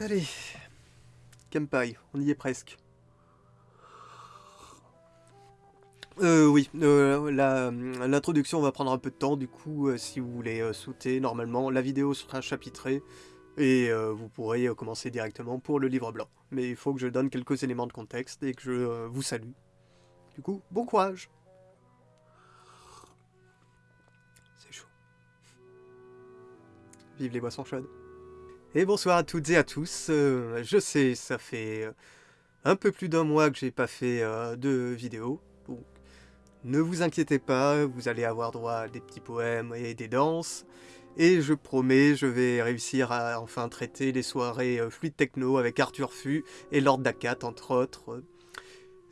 Allez, Kampai, on y est presque. Euh, oui, euh, la- l'introduction va prendre un peu de temps, du coup, euh, si vous voulez euh, sauter, normalement, la vidéo sera chapitrée et euh, vous pourrez euh, commencer directement pour le livre blanc. Mais il faut que je donne quelques éléments de contexte et que je euh, vous salue. Du coup, bon courage C'est chaud. Vive les boissons chaudes. Et bonsoir à toutes et à tous. Euh, je sais, ça fait euh, un peu plus d'un mois que j'ai pas fait euh, de vidéo. Donc, ne vous inquiétez pas, vous allez avoir droit à des petits poèmes et des danses. Et je promets, je vais réussir à enfin traiter les soirées fluide techno avec Arthur Fu et Lord Dakat, entre autres.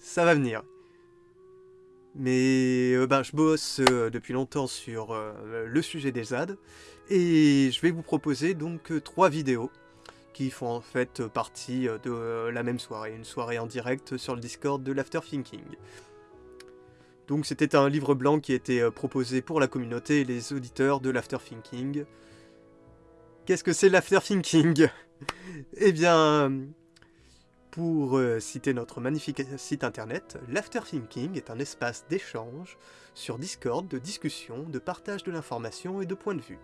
Ça va venir. Mais ben, je bosse depuis longtemps sur le sujet des ZAD. Et je vais vous proposer donc euh, trois vidéos qui font en fait partie euh, de euh, la même soirée, une soirée en direct sur le Discord de l'Afterthinking. Donc c'était un livre blanc qui était proposé pour la communauté et les auditeurs de l'Afterthinking. Qu'est-ce que c'est l'Afterthinking Eh bien, pour citer notre magnifique site internet, l'Afterthinking est un espace d'échange sur Discord, de discussion, de partage de l'information et de points de vue.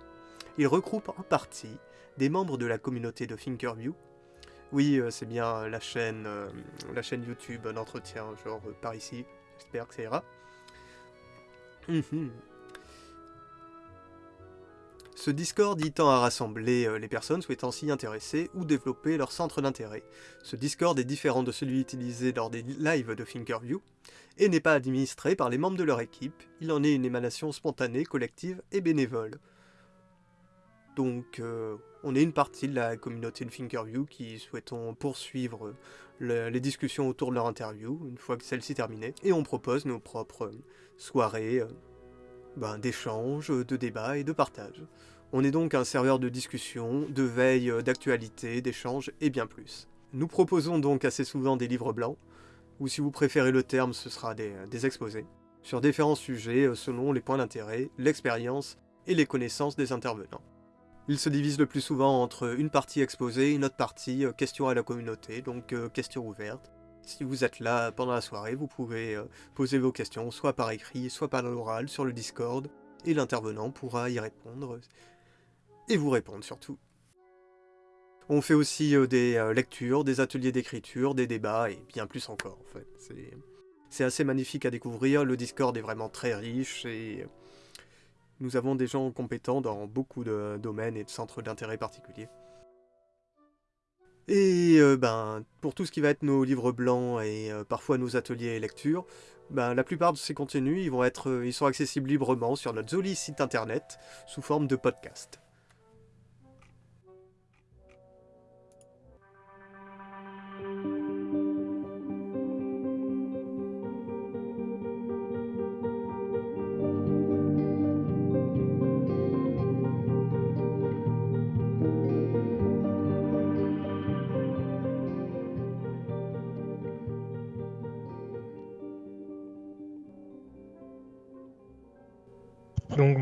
Il regroupe en partie des membres de la communauté de Thinkerview. Oui, euh, c'est bien la chaîne, euh, la chaîne YouTube d'entretien, genre euh, par ici. J'espère que ça ira. Mhm. Ce Discord y tend à rassembler les personnes souhaitant s'y intéresser ou développer leur centre d'intérêt. Ce Discord est différent de celui utilisé lors des lives de Thinkerview et n'est pas administré par les membres de leur équipe, il en est une émanation spontanée, collective et bénévole. Donc, euh, on est une partie de la communauté de Thinkerview qui souhaitons poursuivre le- les discussions autour de leur interview, une fois que celle-ci terminée, et on propose nos propres euh, soirées euh, ben, d'échange, de débat et de partage. On est donc un serveur de discussion, de veille, euh, d'actualité, d'échange et bien plus. Nous proposons donc assez souvent des livres blancs, ou si vous préférez le terme, ce sera des, exposés, sur différents sujets euh, selon les points d'intérêt, l'expérience et les connaissances des intervenants. Il se divise le plus souvent entre une partie exposée une autre partie euh, questions à la communauté, donc euh, questions ouvertes. Si vous êtes là pendant la soirée, vous pouvez euh, poser vos questions soit par écrit, soit par l'oral sur le Discord, et l'intervenant pourra y répondre, et vous répondre surtout. On fait aussi euh, des lectures, des ateliers d'écriture, des débats, et bien plus encore en fait. C'est assez magnifique à découvrir, le Discord est vraiment très riche, et nous avons des gens compétents dans beaucoup de domaines et de centres d'intérêt particuliers. Et euh, ben, pour tout ce qui va être nos livres blancs et euh, parfois nos ateliers et lectures, ben, la plupart de ces contenus euh, ils sont accessibles librement sur notre joli site internet sous forme de podcast.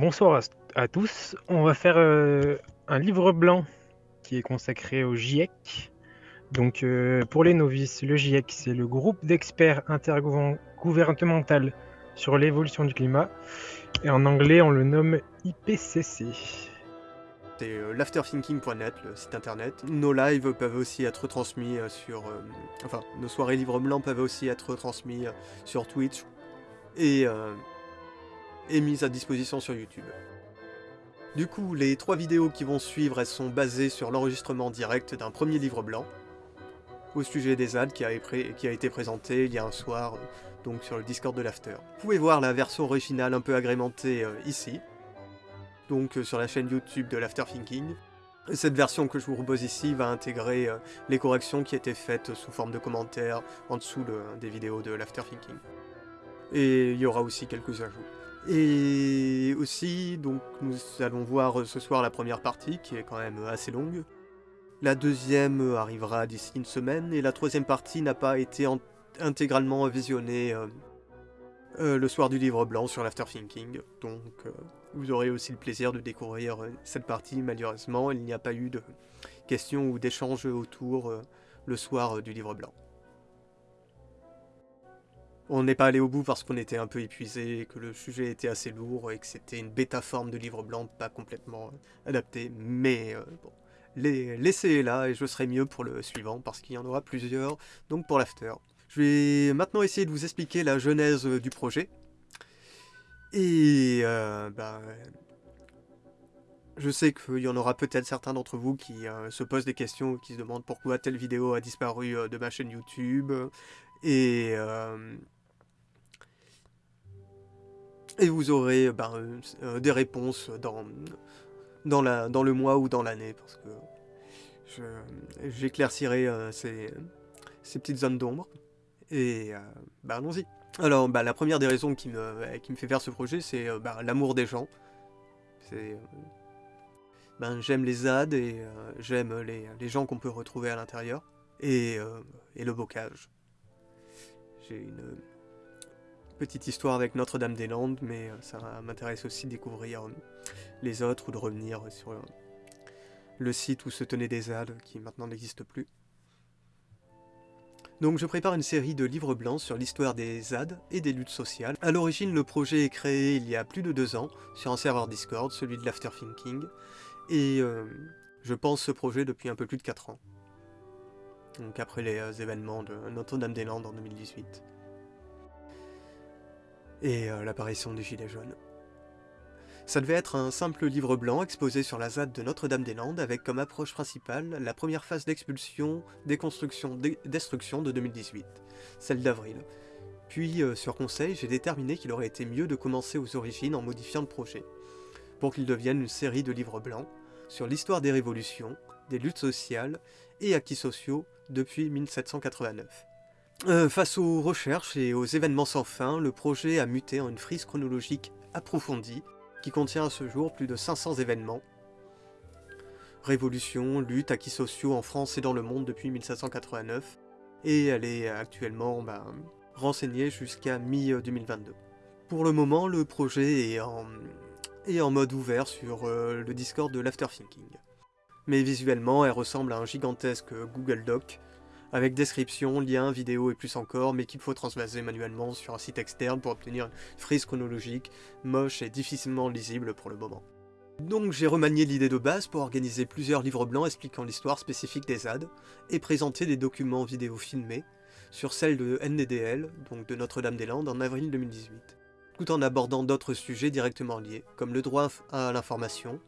Bonsoir à, tous. On va faire euh, un livre blanc qui est consacré au GIEC. Donc euh, pour les novices, le GIEC c'est le groupe d'experts intergouvernemental sur l'évolution du climat. Et en anglais on le nomme IPCC. C'est euh, l'afterthinking.net, le site internet. Nos lives peuvent aussi être transmis sur... enfin, nos soirées livres blancs peuvent aussi être transmis sur Twitch et, et mises à disposition sur YouTube. Du coup, les trois vidéos qui vont suivre, elles sont basées sur l'enregistrement direct d'un premier livre blanc au sujet des ZAD qui a, été présenté il y a un soir, donc sur le Discord de l'After. Vous pouvez voir la version originale un peu agrémentée euh, ici, donc euh, sur la chaîne YouTube de l'Afterthinking. Et Cette version que je vous propose ici va intégrer euh, les corrections qui étaient faites sous forme de commentaires en dessous des vidéos de l'Afterthinking. Et il y aura aussi quelques ajouts. Et aussi, donc, nous allons voir euh, ce soir la première partie, qui est quand même euh, assez longue. La deuxième euh, arrivera d'ici une semaine, et la troisième partie n'a pas été en- intégralement visionnée le soir du livre blanc sur l'Afterthinking. Donc, vous aurez aussi le plaisir de découvrir cette partie. Malheureusement, il n'y a pas eu de questions ou d'échanges autour le soir du livre blanc. On n'est pas allé au bout parce qu'on était un peu épuisé, que le sujet était assez lourd et que c'était une bêta forme de livre blanc pas complètement adapté. Mais bon, les, laissez là et je serai mieux pour le suivant parce qu'il y en aura plusieurs, donc pour l'after. Je vais maintenant essayer de vous expliquer la genèse du projet. Et euh, bah, je sais qu'il y en aura peut-être certains d'entre vous qui euh, se posent des questions, qui se demandent pourquoi telle vidéo a disparu euh, de ma chaîne YouTube. Et, et vous aurez ben, des réponses dans, dans, la, dans le mois ou dans l'année, parce que j'éclaircirai ces, petites zones d'ombre. Et bah, allons-y. Alors, bah, la première des raisons qui me, qui me fait faire ce projet, c'est l'amour des gens. C'est ben, j'aime les ZAD et euh, j'aime les, les, gens qu'on peut retrouver à l'intérieur. Et, euh, et, le bocage. J'ai une petite histoire avec Notre-Dame-des-Landes, mais euh, ça m'intéresse aussi de découvrir les autres ou de revenir sur le site où se tenaient des ZAD qui maintenant n'existe plus. Donc je prépare une série de livres blancs sur l'histoire des ZAD et des luttes sociales. A l'origine, le projet est créé il y a plus de deux ans sur un serveur Discord, celui de l'Afterthinking, et euh, je pense ce projet depuis un peu plus de 4 ans. Donc après les euh, événements de Notre-Dame-des-Landes en 2018. Et euh, l'apparition des Gilets jaunes. Ça devait être un simple livre blanc exposé sur la ZAD de Notre-Dame-des-Landes avec comme approche principale la première phase d'expulsion, déconstruction, destruction de 2018, celle d'avril. Puis, sur conseil, j'ai déterminé qu'il aurait été mieux de commencer aux origines en modifiant le projet pour qu'il devienne une série de livres blancs sur l'histoire des révolutions, des luttes sociales et acquis sociaux depuis 1789. Euh, face aux recherches et aux événements sans fin, le projet a muté en une frise chronologique approfondie qui contient à ce jour plus de 500 événements. Révolution, lutte, acquis sociaux en France et dans le monde depuis 1789, et elle est actuellement ben, renseignée jusqu'à mi-2022. Pour le moment, le projet est en, mode ouvert sur euh, le Discord de l'Afterthinking. Mais visuellement, elle ressemble à un gigantesque Google Doc, avec description, liens, vidéos et plus encore, mais qu'il faut transvaser manuellement sur un site externe pour obtenir une frise chronologique, moche et difficilement lisible pour le moment. Donc j'ai remanié l'idée de base pour organiser plusieurs livres blancs expliquant l'histoire spécifique des ZAD, et présenter des documents vidéo filmés, sur celle de NDDL, donc de Notre-Dame-des-Landes, en avril 2018 tout en abordant d'autres sujets directement liés, comme le droit à l'information,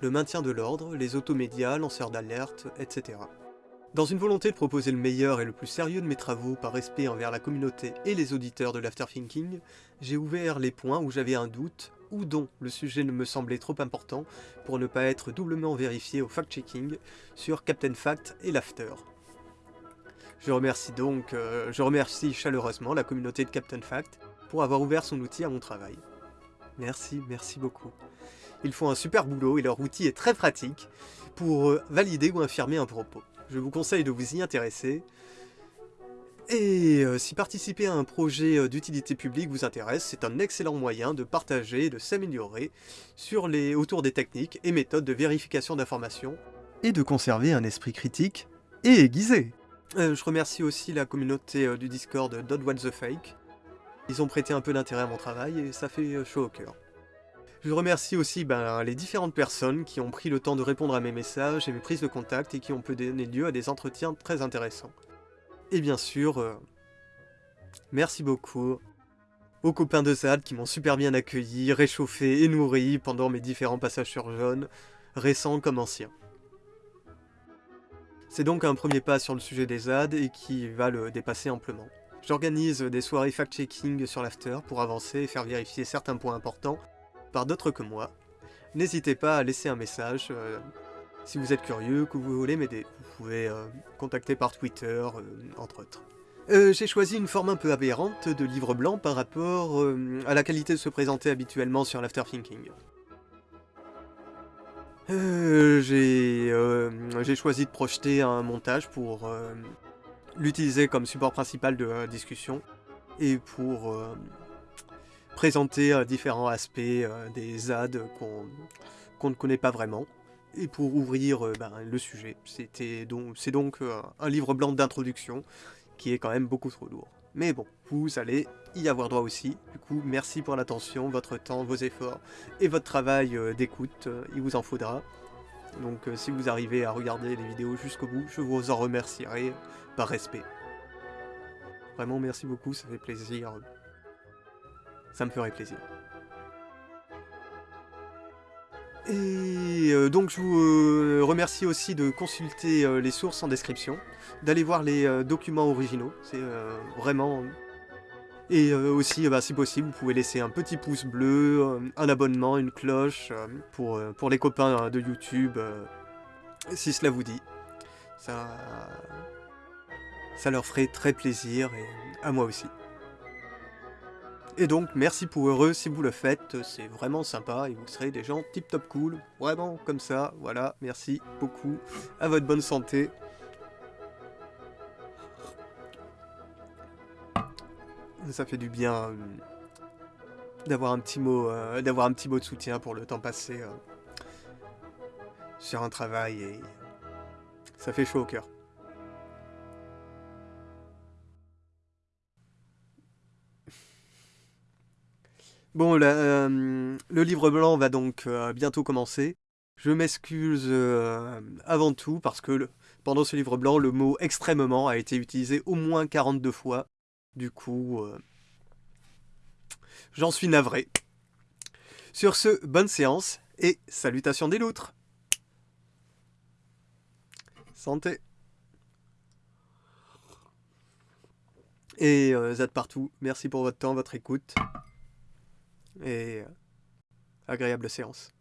le maintien de l'ordre, les automédias, lanceurs d'alerte, etc. Dans une volonté de proposer le meilleur et le plus sérieux de mes travaux par respect envers la communauté et les auditeurs de l'afterthinking, j'ai ouvert les points où j'avais un doute ou dont le sujet ne me semblait trop important pour ne pas être doublement vérifié au fact-checking sur Captain Fact et l'After. Je remercie donc, euh, je remercie chaleureusement la communauté de Captain Fact pour avoir ouvert son outil à mon travail. Merci, merci beaucoup. Ils font un super boulot et leur outil est très pratique pour euh, valider ou infirmer un propos. Je vous conseille de vous y intéresser. Et euh, si participer à un projet euh, d'utilité publique vous intéresse, c'est un excellent moyen de partager et de s'améliorer les, autour des techniques et méthodes de vérification d'informations et de conserver un esprit critique et aiguisé. je remercie aussi la communauté du Discord Dot What the Fake ils ont prêté un peu d'intérêt à mon travail et ça fait euh, chaud au cœur. Je remercie aussi ben, les différentes personnes qui ont pris le temps de répondre à mes messages et mes prises de contact et qui ont pu donner lieu à des entretiens très intéressants. Et bien sûr, euh, merci beaucoup aux copains de ZAD qui m'ont super bien accueilli, réchauffé et nourri pendant mes différents passages sur jaune, récents comme anciens. C'est donc un premier pas sur le sujet des ZAD et qui va le dépasser amplement. J'organise des soirées fact-checking sur l'after pour avancer et faire vérifier certains points importants par d'autres que moi. N'hésitez pas à laisser un message euh, si vous êtes curieux, que vous voulez m'aider. Vous pouvez euh, contacter par Twitter, euh, entre autres. J'ai choisi une forme un peu aberrante de livre blanc par rapport à la qualité de se présenter habituellement sur l'afterthinking. J'ai choisi de projeter un montage pour l'utiliser comme support principal de discussion et pour présenter euh, différents aspects des ZAD qu'on ne connaît pas vraiment et pour ouvrir ben, le sujet. C'est donc, donc un livre blanc d'introduction qui est quand même beaucoup trop lourd. Mais bon, vous allez y avoir droit aussi. Du coup, merci pour l'attention, votre temps, vos efforts et votre travail d'écoute. Il vous en faudra. Donc si vous arrivez à regarder les vidéos jusqu'au bout, je vous en remercierai par respect. Vraiment, merci beaucoup, ça fait plaisir. Ça me ferait plaisir. Et euh, donc je vous euh, remercie aussi de consulter euh, les sources en description, d'aller voir les documents originaux, c'est vraiment... Et aussi, bah, si possible, vous pouvez laisser un petit pouce bleu, un abonnement, une cloche, pour, pour les copains de YouTube, si cela vous dit. Ça, ça leur ferait très plaisir, et à moi aussi. Et donc, merci pour eux si vous le faites, c'est vraiment sympa et vous serez des gens tip top cool, vraiment comme ça, voilà, merci beaucoup, à votre bonne santé. Ça fait du bien euh, d'avoir un petit mot, euh, un petit de soutien pour le temps passé euh, sur un travail et ça fait chaud au cœur. Bon, euh, le livre blanc va donc euh, bientôt commencer. Je m'excuse euh, avant tout parce que pendant ce livre blanc, le mot extrêmement a été utilisé au moins 42 fois. Du coup, j'en suis navré. Sur ce, bonne séance et salutations des loutres. Santé. Et Zad partout, merci pour votre temps, votre écoute et agréable séance.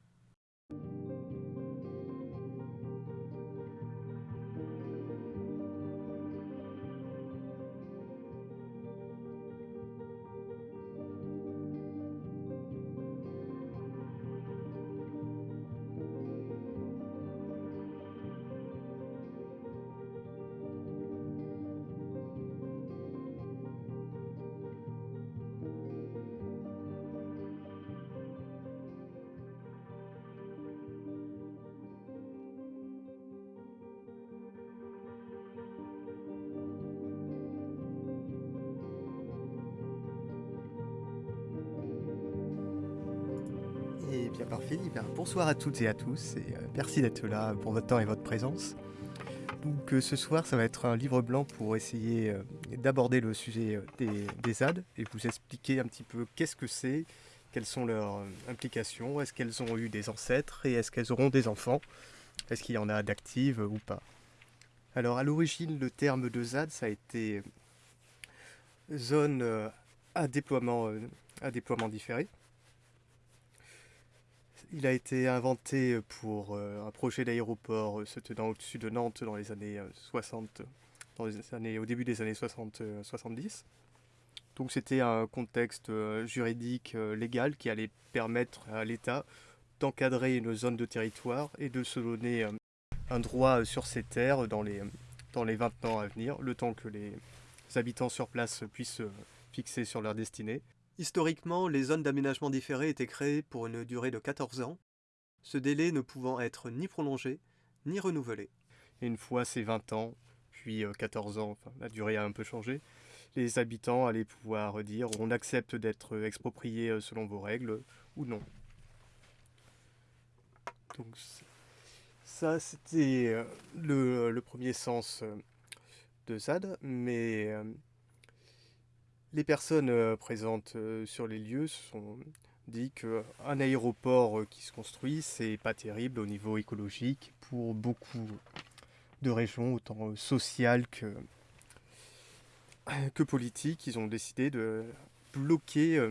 Parfait. bonsoir à toutes et à tous et euh, merci d'être là pour votre temps et votre présence. Donc euh, ce soir, ça va être un livre blanc pour essayer euh, d'aborder le sujet des, des, ZAD et vous expliquer un petit peu qu'est-ce que c'est, quelles sont leurs implications, est-ce qu'elles ont eu des ancêtres et est-ce qu'elles auront des enfants, est-ce qu'il y en a d'actives ou pas. Alors à l'origine, le terme de ZAD, ça a été zone à déploiement, à déploiement différé. Il a été inventé pour euh, un projet d'aéroport euh, se tenant au-dessus de Nantes dans les années 60, euh, dans au début des années 60-70. Donc c'était un contexte juridique légal qui allait permettre à l'État d'encadrer une zone de territoire et de se donner un droit sur ces terres dans les, dans les 20 ans à venir, le temps que les habitants sur place puissent fixer sur leur destinée. Historiquement, les zones d'aménagement différé étaient créées pour une durée de 14 ans, ce délai ne pouvant être ni prolongé, ni renouvelé. Et une fois ces 20 ans, puis 14 euh, ans, enfin, la durée a un peu changé, les habitants allaient pouvoir dire on accepte d'être exproprié euh, selon vos règles ou non. Donc ça c'était euh, le, premier sens de ZAD, mais les personnes euh, présentes euh, sur les lieux se sont dit qu'un aéroport euh, qui se construit, c'est pas terrible au niveau écologique pour beaucoup de régions, autant sociales que, que politiques. Ils ont décidé de bloquer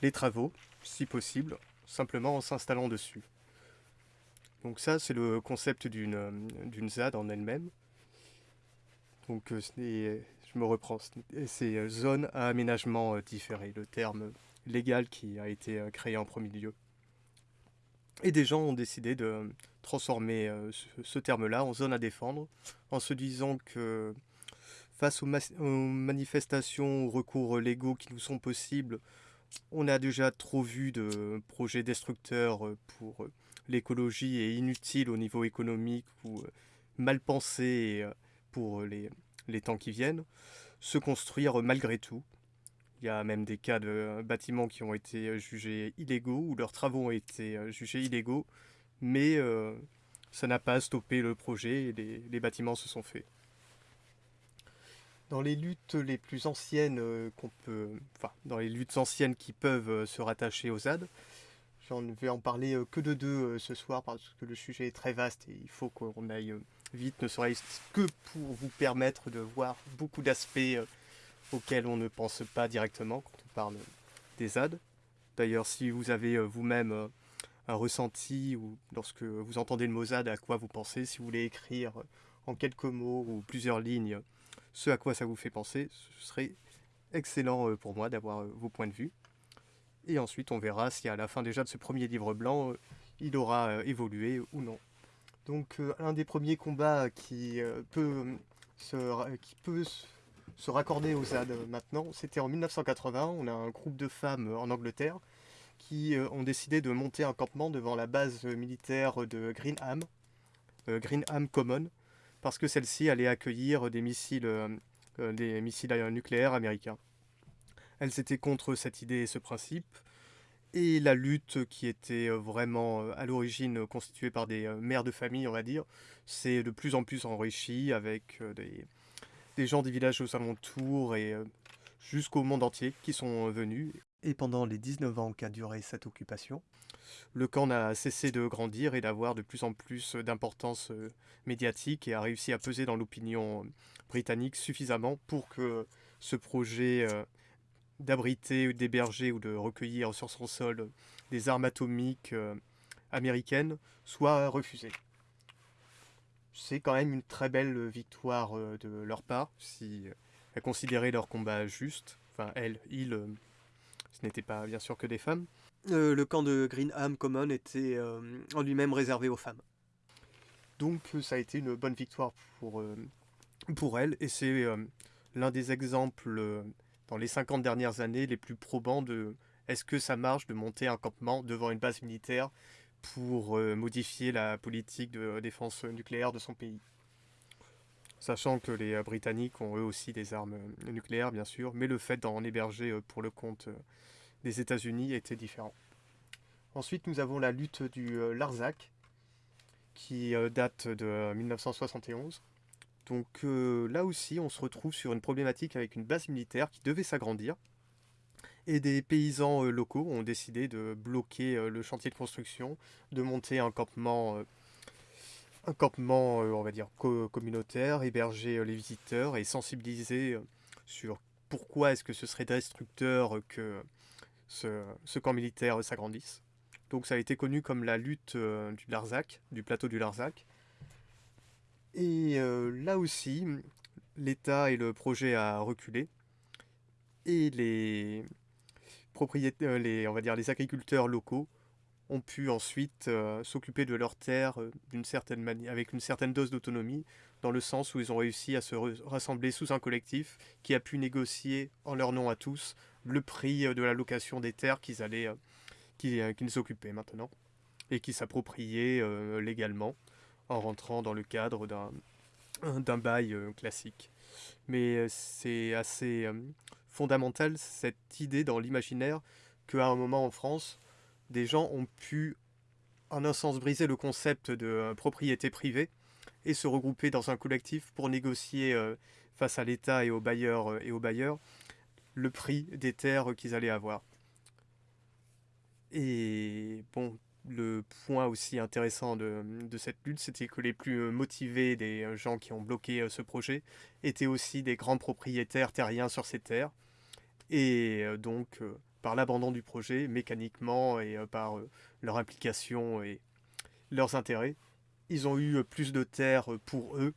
les travaux, si possible, simplement en s'installant dessus. Donc ça, c'est le concept d'une ZAD en elle-même. Donc ce je me reprends, c'est euh, zone à aménagement euh, différé, le terme légal qui a été euh, créé en premier lieu. Et des gens ont décidé de transformer ce, terme-là en zone à défendre, en se disant que face aux, manifestations, aux recours légaux qui nous sont possibles, on a déjà trop vu de projets destructeurs pour l'écologie est inutile au niveau économique ou mal pensée pour les, les temps qui viennent, se construire malgré tout. Il y a même des cas de bâtiments qui ont été jugés illégaux ou leurs travaux ont été jugés illégaux, mais ça n'a pas stoppé le projet et les, les, bâtiments se sont faits. Dans les luttes les plus anciennes qu'on peut, enfin, dans les luttes anciennes qui peuvent se rattacher aux ZAD, j'en vais en parler que de deux ce soir parce que le sujet est très vaste et il faut qu'on aille vite, ne serait-ce que pour vous permettre de voir beaucoup d'aspects euh, auxquels on ne pense pas directement quand on parle des ZAD. D'ailleurs, si vous avez euh, vous-même euh, un ressenti ou lorsque vous entendez le mot ZAD, à quoi vous pensez, si vous voulez écrire en quelques mots ou plusieurs lignes ce à quoi ça vous fait penser, ce serait excellent pour moi d'avoir vos points de vue. Et ensuite, on verra si à la fin déjà de ce premier livre blanc, il aura évolué ou non. Donc euh, un des premiers combats qui euh, peut, se, qui peut se raccorder aux ZAD maintenant, c'était en 1980. On a un groupe de femmes en Angleterre qui euh, ont décidé de monter un campement devant la base militaire de Greenham, Greenham Common, parce que celle-ci allait accueillir des missiles, des missiles nucléaires américains. Elles étaient contre cette idée et ce principe, et la lutte qui était euh, vraiment euh, à l'origine constituée par des euh, mères de famille, on va dire, s'est de plus en plus enrichie avec des, des, gens des villages aux alentours et jusqu'au monde entier qui sont venus. Et pendant les 19 ans qu'a duré cette occupation, le camp n'a cessé de grandir et d'avoir de plus en plus d'importance médiatique et a réussi à peser dans l'opinion britannique suffisamment pour que ce projet d'abriter ou d'héberger ou de recueillir sur son sol des armes atomiques euh, américaines soit refusé. C'est quand même une très belle victoire euh, de leur part, si elles considéraient leur combat juste. Enfin, elles, ils, euh, ce n'était pas bien sûr que des femmes. le camp de Greenham Common était en lui-même réservé aux femmes. Donc ça a été une bonne victoire pour, pour elles, et c'est l'un des exemples dans les 50 dernières années les plus probants de est-ce que ça marche de monter un campement devant une base militaire pour euh, modifier la politique de défense nucléaire de son pays? Sachant que les euh, Britanniques ont eux aussi des armes euh, nucléaires, bien sûr, mais le fait d'en héberger pour le compte des États-Unis était différent. Ensuite, nous avons la lutte du Larzac, qui date de 1971. Donc euh, là aussi, on se retrouve sur une problématique avec une base militaire qui devait s'agrandir. Et des paysans euh, locaux ont décidé de bloquer euh, le chantier de construction, de monter un campement, un campement on va dire, communautaire, héberger les visiteurs et sensibiliser sur pourquoi est-ce que ce serait destructeur que ce, ce camp militaire s'agrandisse. Donc ça a été connu comme la lutte du Larzac, du plateau du Larzac. Et euh, là aussi, l'État et le projet a reculé. Et les propriétaires, les, on va dire les agriculteurs locaux ont pu ensuite euh, s'occuper de leurs terres euh, d'une certaine avec une certaine dose d'autonomie, dans le sens où ils ont réussi à se rassembler sous un collectif qui a pu négocier en leur nom à tous le prix de la location des terres qu'ils allaient, qu'ils occupaient maintenant et qui s'appropriaient légalement en rentrant dans le cadre d'un bail euh, classique. Mais euh, c'est assez euh, fondamental cette idée dans l'imaginaire qu'à un moment en France, des gens ont pu en un sens briser le concept de propriété privée et se regrouper dans un collectif pour négocier face à l'État et aux bailleurs et aux bailleurs le prix des terres qu'ils allaient avoir. Et bon, le point aussi intéressant de, cette lutte, c'était que les plus euh, motivés des euh, gens qui ont bloqué euh, ce projet étaient aussi des grands propriétaires terriens sur ces terres. Et donc, par l'abandon du projet, mécaniquement et par leur implication et leurs intérêts, ils ont eu plus de terres pour eux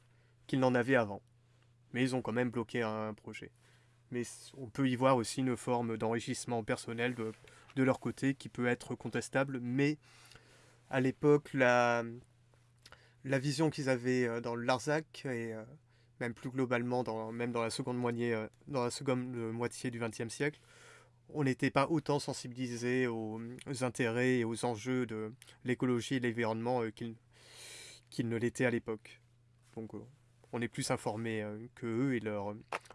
qu'ils n'en avaient avant. Mais ils ont quand même bloqué un projet. Mais on peut y voir aussi une forme d'enrichissement personnel de de leur côté qui peut être contestable, mais à l'époque, la, la vision qu'ils avaient euh, dans Larzac et euh, même plus globalement, dans, même dans la seconde, moitié, euh, dans la seconde moitié du XXe siècle, on n'était pas autant sensibilisé aux, intérêts et aux enjeux de l'écologie et de l'environnement qu'il qu'il ne l'était à l'époque. Donc on est plus informé que eux et leur,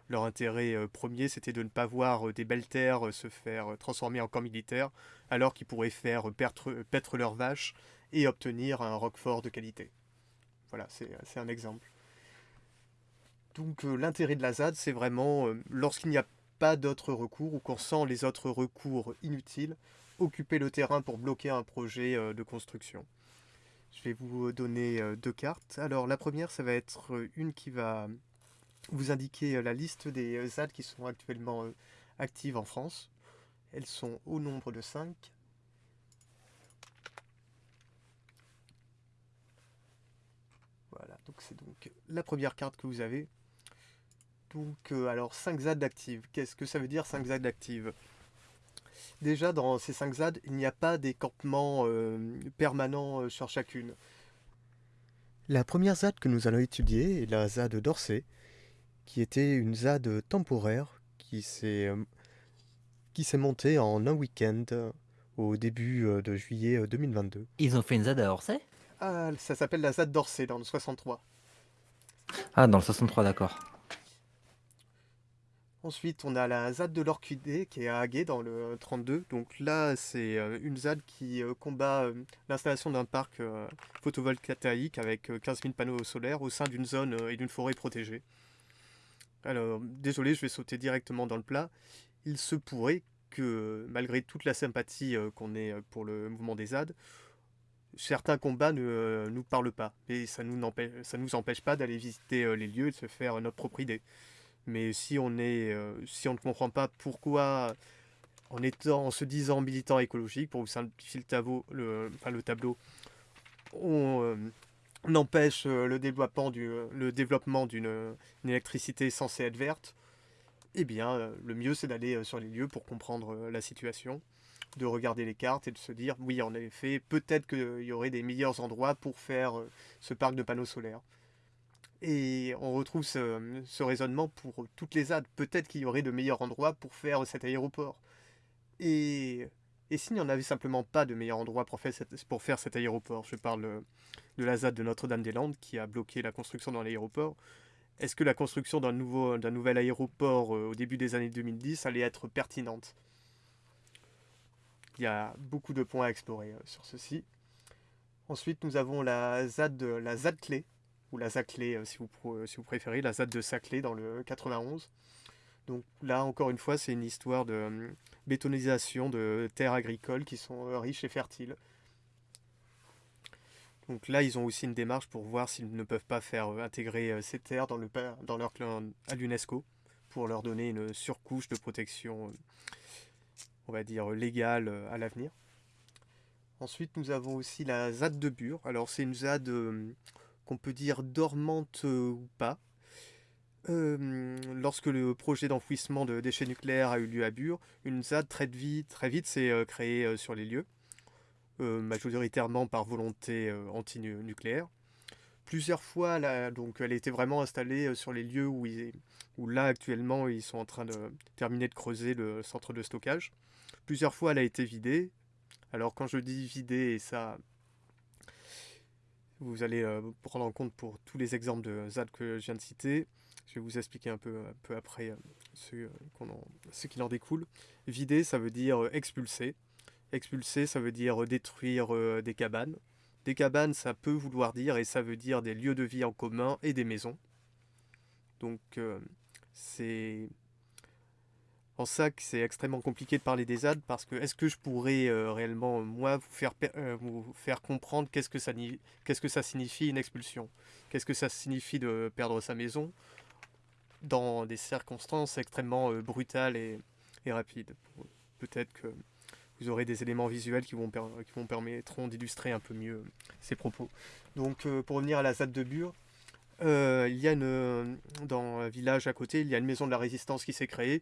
leur intérêt premier c'était de ne pas voir des belles terres se faire transformer en camp militaire alors qu'ils pourraient faire paître leurs vaches et obtenir un roquefort de qualité. Voilà, c'est un exemple. Donc l'intérêt de la ZAD, c'est vraiment lorsqu'il n'y a pas d'autres recours ou qu'on sent les autres recours inutiles, occuper le terrain pour bloquer un projet de construction. Je vais vous donner deux cartes. Alors la première, ça va être une qui va vous indiquer la liste des ZAD qui sont actuellement actives en France. Elles sont au nombre de 5. Voilà, donc c'est donc la première carte que vous avez. Donc, alors 5 ZAD actives. Qu'est-ce que ça veut dire 5 ZAD actives? Déjà, dans ces 5 ZAD, il n'y a pas des campements euh, permanents euh, sur chacune. La première ZAD que nous allons étudier est la ZAD d'Orsay, qui était une ZAD temporaire qui s'est euh, qui s'est montée en un week-end au début de juillet 2022. Ils ont fait une ZAD à Orsay? Ah, ça s'appelle la ZAD d'Orsay dans le 63. Ah, dans le 63, d'accord. Ensuite, on a la ZAD de l'Orchidée qui est à Haguet dans le 32. Donc là, c'est euh, une ZAD qui euh, combat euh, l'installation d'un parc photovoltaïque avec 15 000 panneaux solaires au sein d'une zone et d'une forêt protégée. Alors, désolé, je vais sauter directement dans le plat. Il se pourrait que, malgré toute la sympathie qu'on ait pour le mouvement des ZAD, certains combats ne nous parlent pas. Et ça ne nous empêche pas d'aller visiter les lieux et de se faire notre propre idée. Mais si on euh, ne comprend pas pourquoi, en se disant militant écologique, pour vous simplifier le tableau, le tableau, on, euh, empêche euh, le développement du, le développement d'une électricité censée être verte, eh bien, le mieux c'est d'aller sur les lieux pour comprendre la situation, de regarder les cartes et de se dire, oui, en effet, peut-être qu'il y aurait des meilleurs endroits pour faire ce parc de panneaux solaires. Et on retrouve ce, raisonnement pour toutes les ZAD. Peut-être qu'il y aurait de meilleurs endroits pour faire cet aéroport. Et, et s'il n'y en avait simplement pas de meilleurs endroits pour faire, pour faire cet aéroport Je parle de la ZAD de Notre-Dame-des-Landes qui a bloqué la construction dans l'aéroport. Est-ce que la construction d'un nouvel aéroport euh, au début des années 2010 allait être pertinente? Il y a beaucoup de points à explorer euh, sur ceci. Ensuite, nous avons la ZAD, la ZAD clé, ou la si vous, euh, si vous préférez, la ZAD de Saclay dans le 91. Donc là, encore une fois, c'est une histoire de euh, bétonisation de terres agricoles qui sont riches et fertiles. Donc là, ils ont aussi une démarche pour voir s'ils ne peuvent pas faire intégrer ces terres dans, le, dans leur clan à l'UNESCO pour leur donner une surcouche de protection, on va dire, légale à l'avenir. Ensuite, nous avons aussi la ZAD de Bure. Alors, c'est une ZAD qu'on peut dire dormante euh, ou pas. Euh, lorsque le projet d'enfouissement de déchets nucléaires a eu lieu à Bure, une ZAD très vite, très vite s'est euh, créée sur les lieux, majoritairement par volonté anti-nucléaire. Plusieurs fois, là, donc, elle était vraiment installée sur les lieux où, là actuellement ils sont en train de terminer de creuser le centre de stockage. Plusieurs fois, elle a été vidée. Alors quand je dis vidée, ça vous allez euh, prendre en compte pour tous les exemples de ZAD que je viens de citer. Je vais vous expliquer un peu, un peu après euh, ce, euh, ce qu'il en découle. Vider, ça veut dire expulser. Expulser, ça veut dire détruire des cabanes. Des cabanes, ça peut vouloir dire, et ça veut dire des lieux de vie en commun et des maisons. Donc, c'est en ça que c'est extrêmement compliqué de parler des ZAD parce que est-ce que je pourrais euh, réellement, moi, vous faire, euh, comprendre qu'est-ce que, ça, signifie une expulsion? Qu'est-ce que ça signifie de perdre sa maison dans des circonstances extrêmement euh, brutales et, et rapides? Peut-être que vous aurez des éléments visuels qui vont, permettront d'illustrer un peu mieux ces propos. Donc, pour revenir à la ZAD de Bure, il y a dans un village à côté, il y a une maison de la résistance qui s'est créée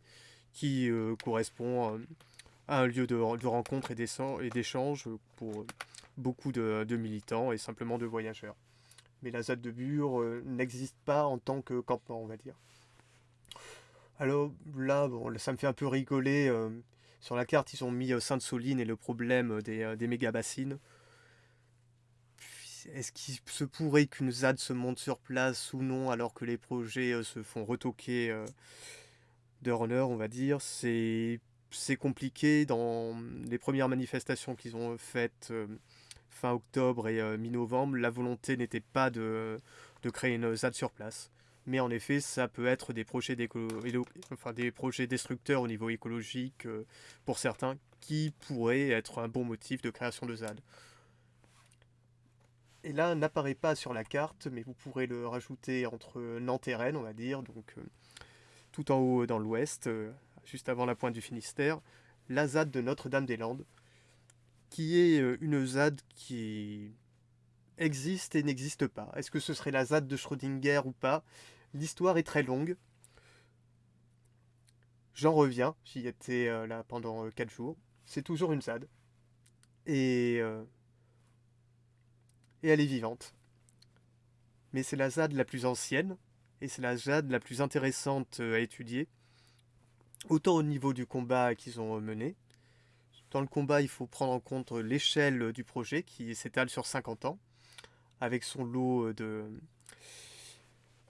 qui euh, correspond euh, à un lieu de, rencontre et d'échange pour beaucoup de, militants et simplement de voyageurs. Mais la ZAD de Bure euh, n'existe pas en tant que campement, on va dire. Alors là, ça me fait un peu rigoler Sur la carte, ils ont mis Sainte-Soline et le problème des, des méga-bassines. Est-ce qu'il se pourrait qu'une ZAD se monte sur place ou non alors que les projets se font retoquer d'heure en heure, on va dire? C'est compliqué. Dans les premières manifestations qu'ils ont faites fin octobre et mi-novembre, la volonté n'était pas de, de créer une ZAD sur place. Mais en effet, ça peut être des projets, enfin, destructeurs au niveau écologique euh, pour certains qui pourraient être un bon motif de création de ZAD. Et là, n'apparaît pas sur la carte, mais vous pourrez le rajouter entre Nantes et Rennes, on va dire, donc euh, tout en haut dans l'ouest, euh, juste avant la pointe du Finistère, la ZAD de Notre-Dame-des-Landes, qui est une ZAD qui existe et n'existe pas. Est-ce que ce serait la ZAD de Schrödinger ou pas? L'histoire est très longue. J'en reviens, j'y étais euh, là pendant 4 euh, jours. C'est toujours une ZAD. Et, euh, et elle est vivante. Mais c'est la ZAD la plus ancienne, et c'est la ZAD la plus intéressante à étudier. Autant au niveau du combat qu'ils ont mené. Dans le combat, il faut prendre en compte l'échelle du projet qui s'étale sur 50 ans, avec son lot de,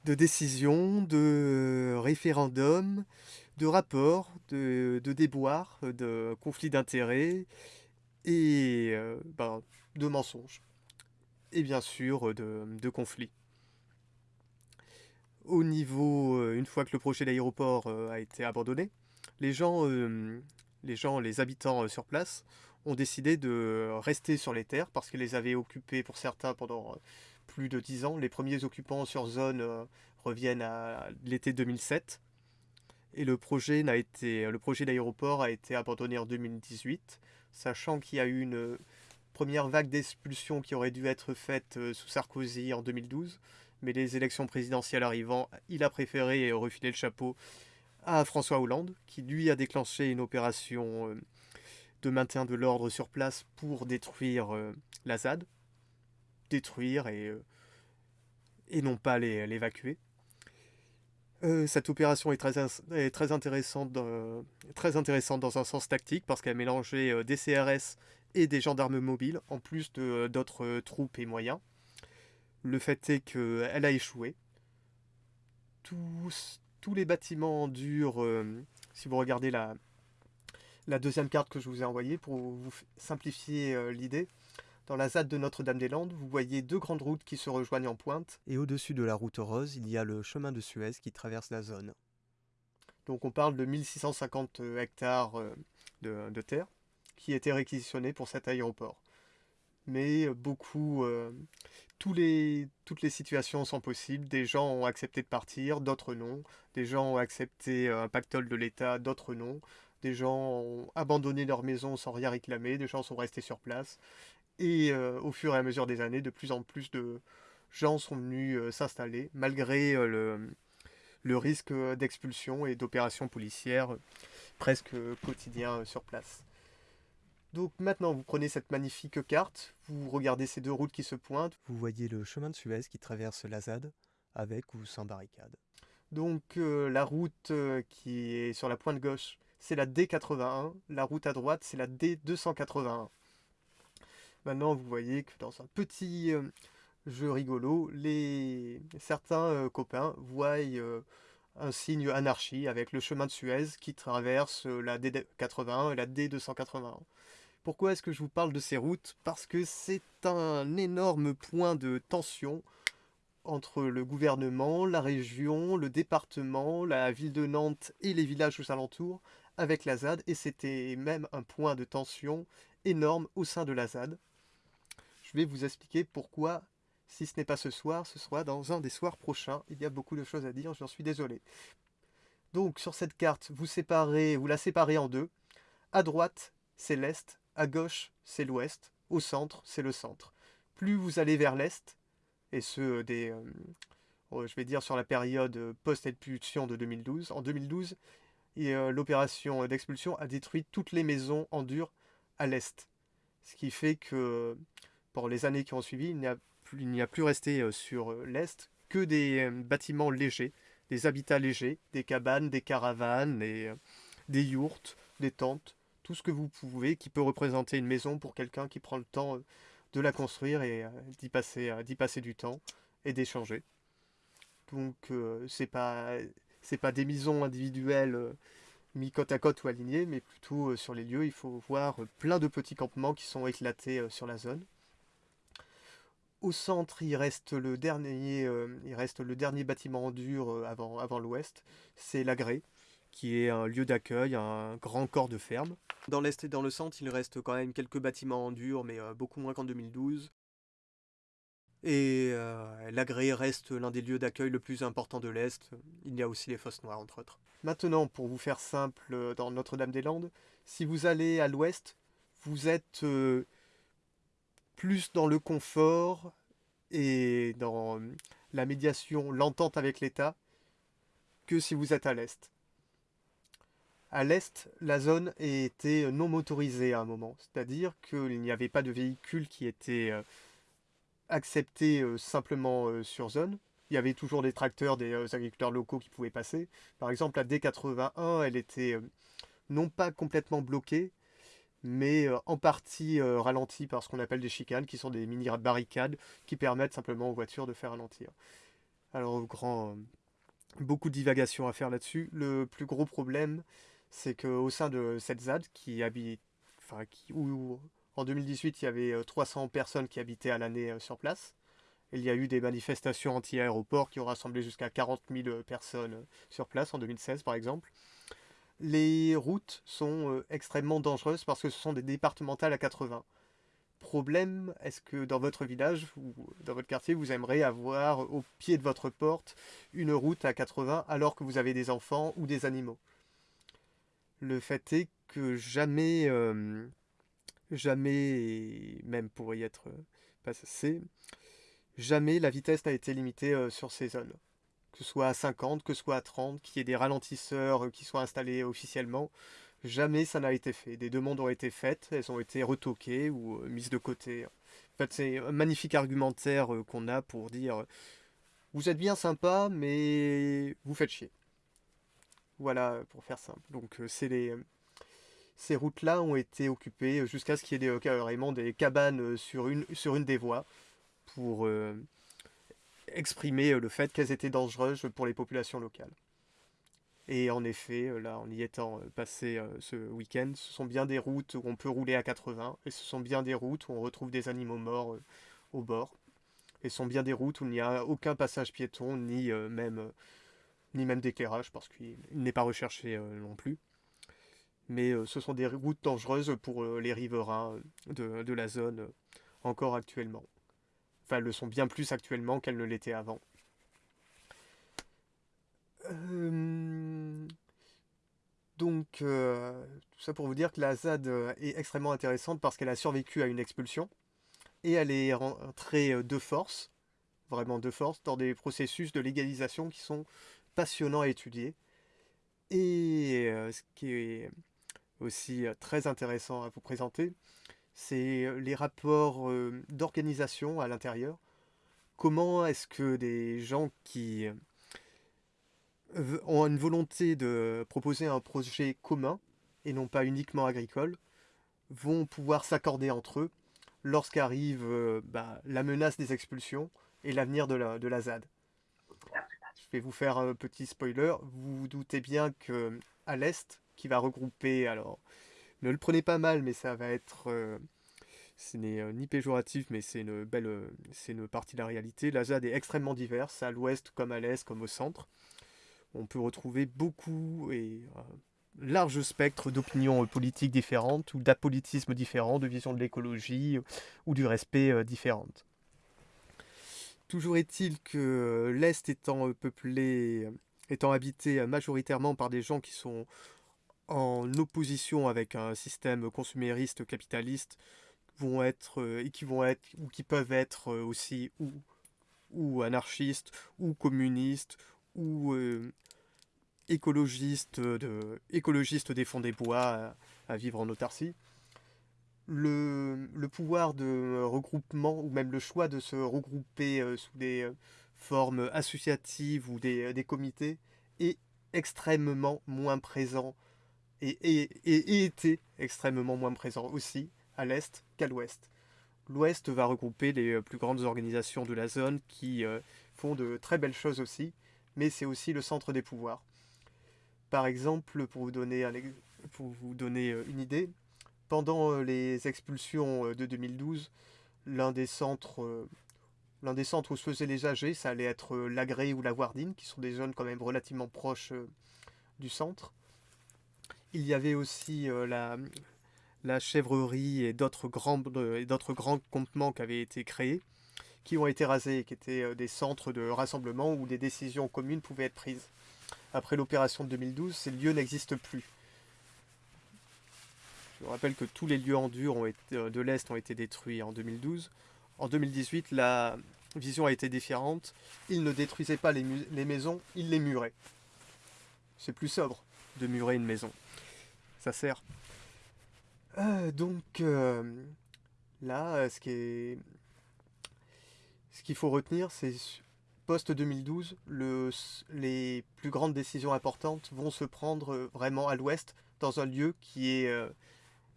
de décisions, de référendums, de rapports, de, déboires, de conflits d'intérêts et euh, ben, de mensonges. Et bien sûr de, conflits. Au niveau, euh, une fois que le projet d'aéroport euh, a été abandonné, les gens, les gens, les habitants sur place ont décidé de rester sur les terres parce qu'ils les avaient occupées pour certains pendant plus de 10 ans. Les premiers occupants sur zone euh, reviennent à l'été 2007. Et le projet, n'a été, le projet d'aéroport a été abandonné en 2018, sachant qu'il y a eu une première vague d'expulsion qui aurait dû être faite euh, sous Sarkozy en 2012. Mais les élections présidentielles arrivant, il a préféré refiler le chapeau à François Hollande, qui lui a déclenché une opération euh, de maintien de l'ordre sur place pour détruire la ZAD détruire et, euh, et non pas l'évacuer. Euh, cette opération est très, est très, intéressante très intéressante dans un sens tactique parce qu'elle mélangeait euh, des CRS et des gendarmes mobiles, en plus d'autres troupes et moyens. Le fait est qu'elle a échoué. Tous, tous les bâtiments durs, si vous regardez la, la deuxième carte que je vous ai envoyée pour vous simplifier l'idée, dans la ZAD de Notre-Dame-des-Landes, vous voyez deux grandes routes qui se rejoignent en pointe. Et au-dessus de la route rose, il y a le chemin de Suez qui traverse la zone. Donc on parle de 1650 euh, hectares euh, de, terre qui étaient réquisitionnés pour cet aéroport. Mais euh, beaucoup, tous les, toutes les situations sont possibles. Des gens ont accepté de partir, d'autres non. Des gens ont accepté un pactole de l'État, d'autres non. Des gens ont abandonné leur maison sans rien réclamer, des gens sont restés sur place. Et euh, au fur et à mesure des années, de plus en plus de gens sont venus euh, s'installer, malgré euh, le, le, risque d'expulsion et d'opérations policières presque quotidiens sur place. Donc maintenant, vous prenez cette magnifique carte, vous regardez ces deux routes qui se pointent. Vous voyez le chemin de Suez qui traverse la ZAD, avec ou sans barricade. Donc la route qui est sur la pointe gauche, c'est la D81. La route à droite, c'est la D281. Maintenant, vous voyez que dans un petit euh, jeu rigolo, les... certains euh, copains voient euh, un signe anarchie avec le chemin de Suez qui traverse la D81 et la D281. Pourquoi est-ce que je vous parle de ces routes? Parce que c'est un énorme point de tension entre le gouvernement, la région, le département, la ville de Nantes et les villages aux alentours avec la ZAD, et c'était même un point de tension énorme au sein de la ZAD. Je vais vous expliquer pourquoi, si ce n'est pas ce soir, ce sera dans un des soirs prochains. Il y a beaucoup de choses à dire, j'en suis désolé. Donc sur cette carte, vous séparez, vous la séparez en deux. À droite, c'est l'est, à gauche, c'est l'ouest, au centre, c'est le centre. Plus vous allez vers l'est, et ce des, euh, oh, je vais dire sur la période post-expulsion de 2012, en 2012, euh, l'opération d'expulsion a détruit toutes les maisons en dur à l'est. Ce qui fait que les années qui ont suivi, il n'y a, plus, resté euh, sur euh, l'Est que des euh, bâtiments légers, des habitats légers, des cabanes, des caravanes, des, yourtes, des tentes, tout ce que vous pouvez qui peut représenter une maison pour quelqu'un qui prend le temps de la construire et d'y passer, du temps et d'échanger. Donc c'est pas pas des maisons individuelles mis côte à côte ou alignées, mais plutôt sur les lieux. Il faut voir plein de petits campements qui sont éclatés sur la zone. Au centre, il reste le dernier, il reste le dernier bâtiment en dur avant, avant l'ouest. C'est l'Agré, qui est un lieu d'accueil, un grand corps de ferme. Dans l'est et dans le centre, il reste quand même quelques bâtiments en dur, mais beaucoup moins qu'en 2012. Et euh, l'Agré reste l'un des lieux d'accueil le plus important de l'Est. Il y a aussi les Fosses Noires, entre autres. Maintenant, pour vous faire simple, dans Notre-Dame-des-Landes, si vous allez à l'ouest, vous êtes euh, plus dans le confort et dans la médiation, l'entente avec l'État, que si vous êtes à l'est. À l'est, la zone était non motorisée à un moment, c'est-à-dire qu'il n'y avait pas de véhicules qui étaient euh, accepté simplement sur zone. Il y avait toujours des tracteurs, des agriculteurs locaux qui pouvaient passer. Par exemple, la D81, elle était non pas complètement bloquée, mais en partie ralentie par ce qu'on appelle des chicanes, qui sont des mini barricades qui permettent simplement aux voitures de faire ralentir. Alors, grand, beaucoup de divagations à faire là-dessus. Le plus gros problème, c'est qu'au sein de cette ZAD, qui habite, enfin, qui, où, en 2018, il y avait 300 euh, personnes qui habitaient à l'année euh, sur place. Il y a eu des manifestations anti-aéroport qui ont rassemblé jusqu'à 40 000 euh, personnes sur place en 2016 par exemple. Les routes sont extrêmement dangereuses parce que ce sont des départementales à 80. Problème, est-ce que dans votre village ou dans votre quartier, vous aimeriez avoir au pied de votre porte une route à 80 alors que vous avez des enfants ou des animaux? Le fait est que jamais jamais, même pour y être euh, passé, jamais la vitesse n'a été limitée euh, sur ces zones. Que ce soit à 50, que ce soit à 30, qu'il y ait des ralentisseurs euh, qui soient installés officiellement, jamais ça n'a été fait. Des demandes ont été faites, elles ont été retoquées ou mises de côté. En fait, c'est un magnifique argumentaire qu'on a pour dire vous êtes bien sympa, mais vous faites chier. Voilà, pour faire simple. Donc, ces routes-là ont été occupées jusqu'à ce qu'il y ait des, carrément des cabanes euh, sur une, des voies pour euh, exprimer euh, le fait qu'elles étaient dangereuses pour les populations locales. Et en effet, là, en y étant passé ce week-end, ce sont bien des routes où on peut rouler à 80, et ce sont bien des routes où on retrouve des animaux morts au bord. Et ce sont bien des routes où il n'y a aucun passage piéton, ni même, ni même d'éclairage, parce qu'il n'est pas recherché non plus mais euh, ce sont des routes dangereuses pour euh, les riverains euh, de, la zone encore actuellement. Enfin, le sont bien plus actuellement qu'elles ne l'étaient avant. Donc, tout ça pour vous dire que la ZAD est extrêmement intéressante parce qu'elle a survécu à une expulsion et elle est rentrée de force, vraiment de force, dans des processus de légalisation qui sont passionnants à étudier. Et ce qui est aussi très intéressant à vous présenter, c'est les rapports d'organisation à l'intérieur. Comment est-ce que des gens qui ont une volonté de proposer un projet commun, et non pas uniquement agricole, vont pouvoir s'accorder entre eux lorsqu'arrive bah, la menace des expulsions et l'avenir de la, de la ZAD? Je vais vous faire un petit spoiler. Vous vous doutez bien que à l'est, qui va regrouper, alors ne le prenez pas mal, mais ça va être, euh, ce n'est euh, ni péjoratif, mais c'est une belle, euh, une partie de la réalité. La ZAD est extrêmement diverse, à l'ouest comme à l'est comme au centre. On peut retrouver beaucoup et large spectre d'opinions politiques différentes ou d'apolitisme différent, de vision de l'écologie ou du respect différentes. Toujours est-il que l'Est étant peuplé, étant habité majoritairement par des gens qui sont en opposition avec un système consumériste capitaliste vont être euh, et qui vont être ou qui peuvent être euh, aussi ou, ou anarchistes ou communistes ou euh, écologistes de écologistes des fonds des bois à, vivre en autarcie. Le, le, pouvoir de regroupement ou même le choix de se regrouper sous des formes associatives ou des, des comités est extrêmement moins présent et, était extrêmement moins présent aussi à l'est qu'à l'ouest. L'ouest va regrouper les euh, plus grandes organisations de la zone qui euh, font de très belles choses aussi, mais c'est aussi le centre des pouvoirs. Par exemple, pour vous donner, euh, une idée, pendant les expulsions de 2012, l'un des centres, l'un des centres où se faisaient les AG, ça allait être l'Agré ou la Wardine, qui sont des zones quand même relativement proches du centre. Il y avait aussi euh, la, chèvrerie et d'autres grands, d'autres grands qui avaient été créés, qui ont été rasés qui étaient euh, des centres de rassemblement où des décisions communes pouvaient être prises. Après l'opération de 2012, ces lieux n'existent plus. Je vous rappelle que tous les lieux en dur euh, de l'Est ont été détruits en 2012. En 2018, la vision a été différente. Ils ne détruisaient pas les maisons, ils les muraient. C'est plus sobre de murer une maison. Ça sert. Euh, donc euh, là, euh, ce qui est, ce qu'il faut retenir, c'est post 2012, le, les plus grandes décisions importantes vont se prendre vraiment à l'ouest, dans un lieu qui est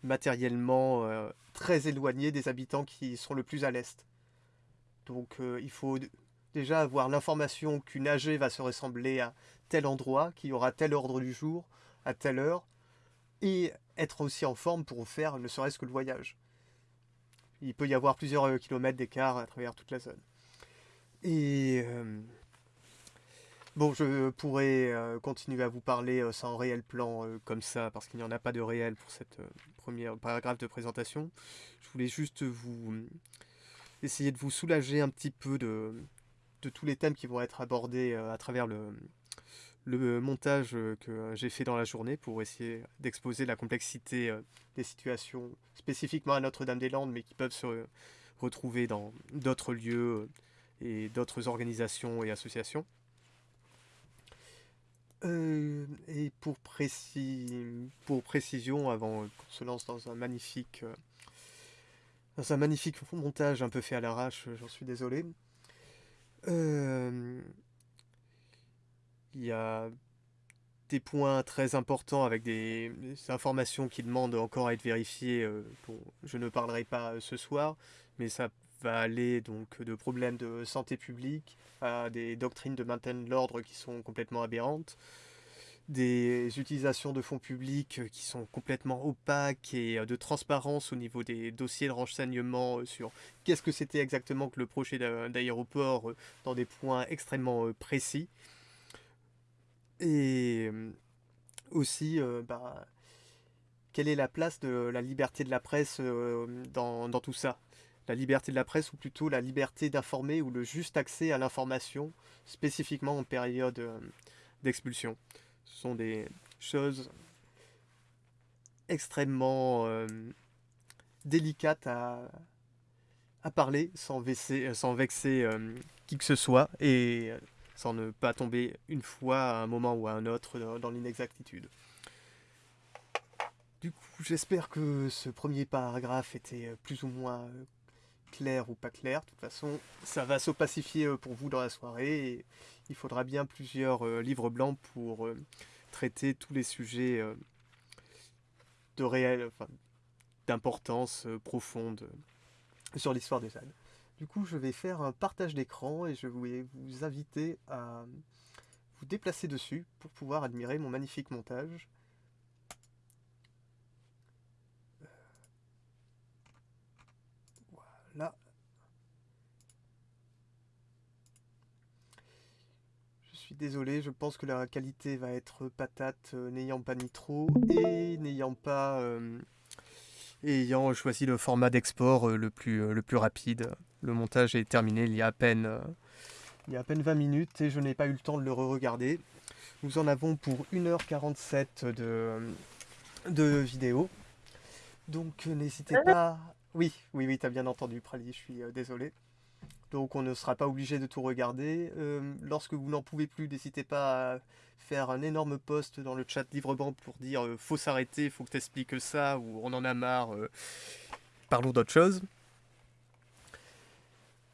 matériellement très éloigné des habitants qui sont le plus à l'est. Donc il faut déjà avoir l'information qu'une AG va se ressembler à tel endroit, qu'il y aura tel ordre du jour, à telle heure, et être aussi en forme pour faire ne serait-ce que le voyage. Il peut y avoir plusieurs euh, kilomètres d'écart à travers toute la zone. Et euh, bon, je pourrais euh, continuer à vous parler sans réel plan comme ça, parce qu'il n'y en a pas de réel pour cette première paragraphe de présentation. Je voulais juste vous essayer de vous soulager un petit peu de, de tous les thèmes qui vont être abordés à travers le, le montage euh, que j'ai fait dans la journée pour essayer d'exposer la complexité euh, des situations spécifiquement à Notre-Dame-des-Landes, mais qui peuvent se euh, retrouver dans d'autres lieux euh, et d'autres organisations et associations. Euh, et pour, précis, pour précision, avant euh, qu'on se lance dans un magnifique, euh, dans un magnifique montage un peu fait à l'arrache, euh, j'en suis désolé. Euh, il y a des points très importants avec des, informations qui demandent encore à être vérifiées. euh, dont je ne parlerai pas euh, ce soir, mais ça va aller donc de problèmes de santé publique à des doctrines de maintien de l'ordre qui sont complètement aberrantes, des utilisations de fonds publics qui sont complètement opaques et euh, de transparence au niveau des dossiers de renseignement euh, sur qu'est-ce que c'était exactement que le projet d'a- d'aéroport euh, dans des points extrêmement euh, précis. Et aussi, bah, quelle est la place de la liberté de la presse dans, dans tout ça? La liberté de la presse, ou plutôt la liberté d'informer, ou le juste accès à l'information, spécifiquement en période d'expulsion? Ce sont des choses extrêmement délicates à, à parler sans vexer, sans vexer qui que ce soit, et sans ne pas tomber une fois à un moment ou à un autre dans, l'inexactitude. Du coup, j'espère que ce premier paragraphe était euh, plus ou moins euh, clair ou pas clair. De toute façon, ça va s'opacifier euh, pour vous dans la soirée il faudra bien plusieurs livres blancs pour traiter tous les sujets de réel, enfin, d'importance profonde sur l'histoire des ZAD. Du coup, je vais faire un partage d'écran et je vais vous inviter à vous déplacer dessus pour pouvoir admirer mon magnifique montage. Voilà. Je suis désolé, je pense que la qualité va être patate, euh, n'ayant pas Nitro et n'ayant pas euh, ayant choisi le format d'export euh, le plus le plus rapide. Le montage est terminé il y a à peine euh, il y a à peine 20 minutes et je n'ai pas eu le temps de le re-regarder. Nous en avons pour 1h47 de, de vidéo. Donc euh, n'hésitez pas. Oui, oui, oui, t'as bien entendu, Prali, je suis euh, désolé. Donc on ne sera pas obligé de tout regarder. Euh, lorsque vous n'en pouvez plus, n'hésitez pas à faire un énorme post dans le chat Livrebank pour dire euh, faut s'arrêter, faut que t'expliques ça, ou on en a marre, euh, parlons d'autre chose.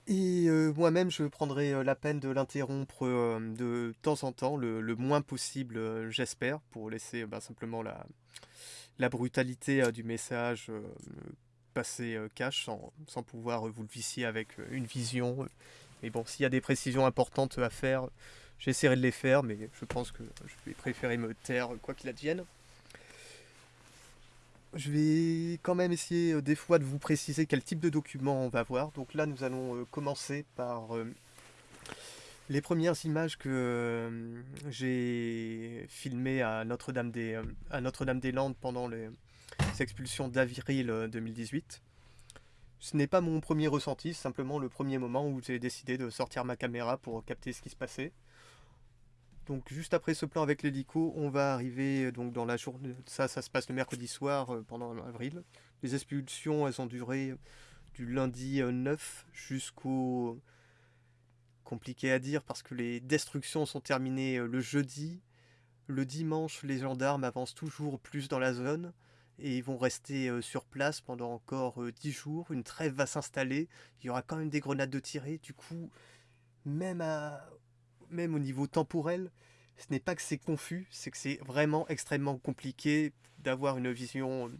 Et euh, moi-même, je prendrai euh, la peine de l'interrompre euh, de temps en temps, le, moins possible, j'espère, pour laisser bah, simplement la, la brutalité du message passer cash sans, sans pouvoir vous le vicier avec une vision. Mais bon, s'il y a des précisions importantes à faire, j'essaierai de les faire, mais je pense que je vais préférer me taire quoi qu'il advienne. Je vais quand même essayer euh, des fois de vous préciser quel type de document on va voir. Donc là, nous allons euh, commencer par euh, les premières images que j'ai filmées à Notre-Dame-des à Notre-Dame-des-Landes pendant les expulsions d'avril euh, 2018. Ce n'est pas mon premier ressenti, simplement le premier moment où j'ai décidé de sortir ma caméra pour capter ce qui se passait. Donc juste après ce plan avec l'hélico, on va arriver euh, donc dans la journée. Ça, ça se passe le mercredi soir euh, pendant avril. Les expulsions, elles ont duré du lundi euh, 9 jusqu'au compliqué à dire parce que les destructions sont terminées euh, le jeudi. Le dimanche, les gendarmes avancent toujours plus dans la zone et ils vont rester euh, sur place pendant encore euh, 10 jours. Une trêve va s'installer. Il y aura quand même des grenades de tirées. Du coup, même, à... même au niveau temporel, ce n'est pas que c'est confus, c'est que c'est vraiment extrêmement compliqué d'avoir une vision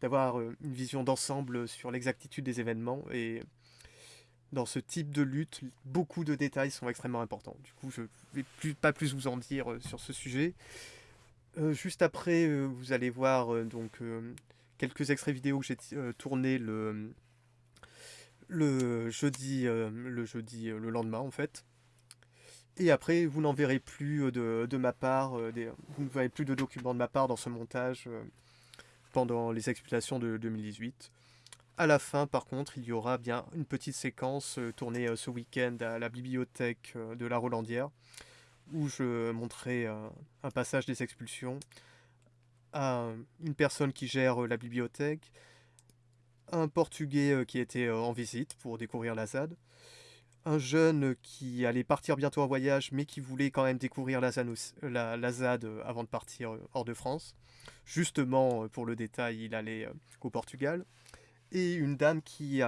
d'avoir euh, une vision d'ensemble sur l'exactitude des événements et dans ce type de lutte, beaucoup de détails sont extrêmement importants. Du coup, je ne vais plus, pas plus vous en dire euh, sur ce sujet. Euh, juste après, vous allez voir donc quelques extraits vidéo que j'ai tournés le, jeudi, le jeudi, le lendemain en fait. Et après, vous n'en verrez plus euh, de, ma part, euh, vous ne verrez plus de documents de ma part dans ce montage euh, pendant les expulsions de 2018. À la fin, par contre, il y aura bien une petite séquence tournée ce week-end à la bibliothèque de la Rolandière, où je montrerai un passage des expulsions à une personne qui gère la bibliothèque, un Portugais qui était en visite pour découvrir la ZAD, un jeune qui allait partir bientôt en voyage, mais qui voulait quand même découvrir la ZAD, euh, avant de partir euh, hors de France. Justement, euh, pour le détail, il allait au Portugal. Et une dame qui,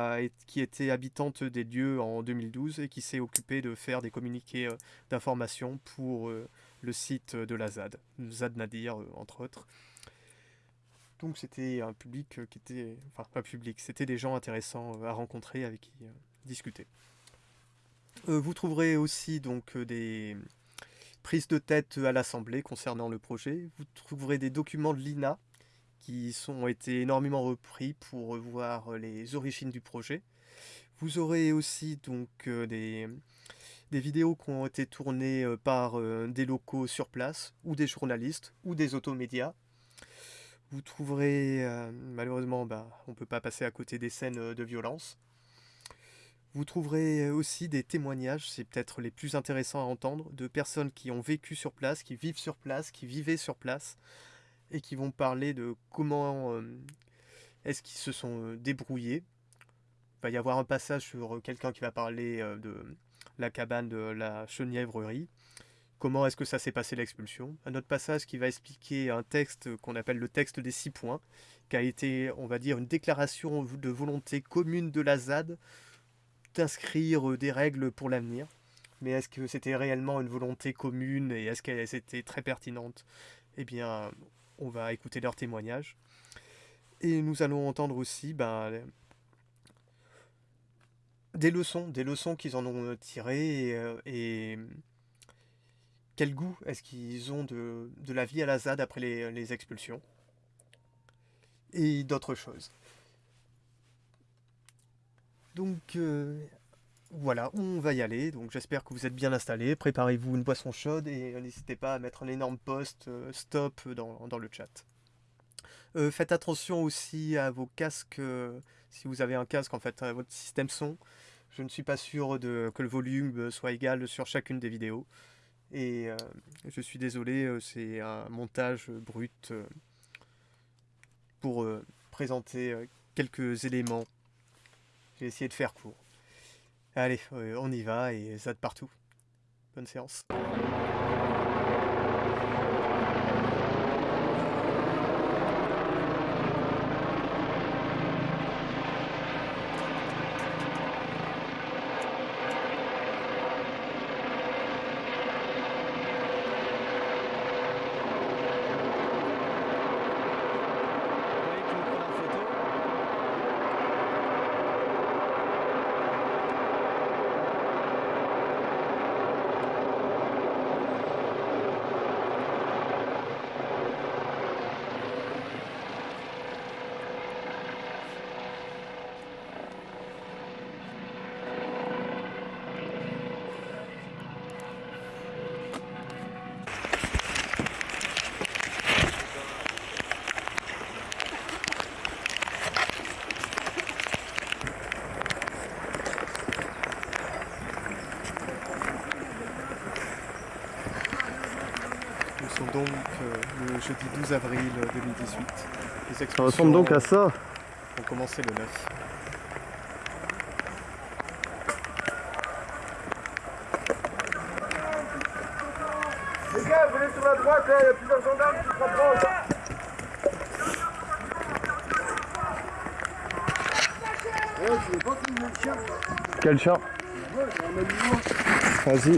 était habitante des lieux en 2012 et qui s'est occupée de faire des communiqués d'information pour le site de la ZAD, ZAD Nadir entre autres. Donc c'était un public qui était... Enfin, pas public, c'était des gens intéressants à rencontrer avec qui discuter. Euh, vous trouverez aussi donc euh, des prises de tête à l'Assemblée concernant le projet. Vous trouverez des documents de l'INA qui ont été énormément repris pour voir euh, les origines du projet. Vous aurez aussi donc euh, des, vidéos qui ont été tournées euh, par euh, des locaux sur place, ou des journalistes, ou des automédias. Vous trouverez, euh, malheureusement, bah, on ne peut pas passer à côté des scènes euh, de violence. Vous trouverez aussi des témoignages, c'est peut-être les plus intéressants à entendre, de personnes qui ont vécu sur place, qui vivent sur place, qui vivaient sur place, et qui vont parler de comment euh, est-ce qu'ils se sont euh, débrouillés. Il va y avoir un passage sur euh, quelqu'un qui va parler euh, de la cabane de la Chenièvrerie. Comment est-ce que ça s'est passé l'expulsion? Un autre passage qui va expliquer un texte qu'on appelle le texte des six points, qui a été, on va dire, une déclaration de volonté commune de la ZAD d'inscrire euh, des règles pour l'avenir. Mais est-ce que c'était réellement une volonté commune et est-ce qu'elles étaient très pertinentes Eh bien, on va écouter leurs témoignages. Et nous allons entendre aussi ben, des leçons, des leçons qu'ils en ont tirées et, euh, quel goût est-ce qu'ils ont de, la vie à la ZAD après les expulsions? Et d'autres choses. Donc euh, voilà, on va y aller. Donc j'espère que vous êtes bien installés. Préparez-vous une boisson chaude et n'hésitez pas à mettre un énorme post euh, stop dans, le chat. Euh, faites attention aussi à vos casques. si vous avez un casque, en fait, à votre système son. Je ne suis pas sûr de, que le volume soit égal sur chacune des vidéos. Et je suis désolé, c'est un montage brut pour présenter quelques éléments. J'ai essayé de faire court. Allez, euh, on y va et ZAD partout. Bonne séance. sont donc euh, le jeudi 12 avril 2018. Les Ça ressemble donc à ça. ont commencé le 9. Les gars, venez sur la droite, là, il y a plusieurs gendarmes qui se rapprochent. Quel animal. Vas-y.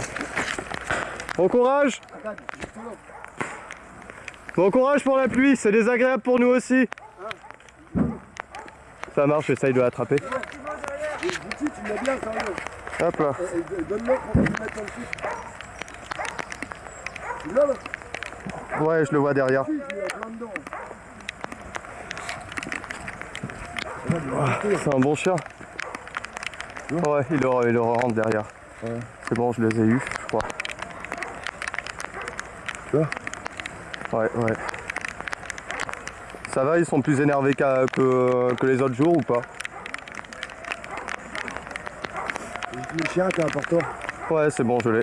Bon courage là. Bon courage pour la pluie, c'est désagréable pour nous aussi. Ça marche, j'essaye de l'attraper. Hop là. Ouais, je le vois derrière. C'est un bon chien. Ouais, il le, il le rentre derrière. C'est bon, je les ai eus, je crois. Ouais, ouais. Ça va, ils sont plus énervés que, que les autres jours ou pas? Le chien est important. Ouais, c'est bon, je l'ai.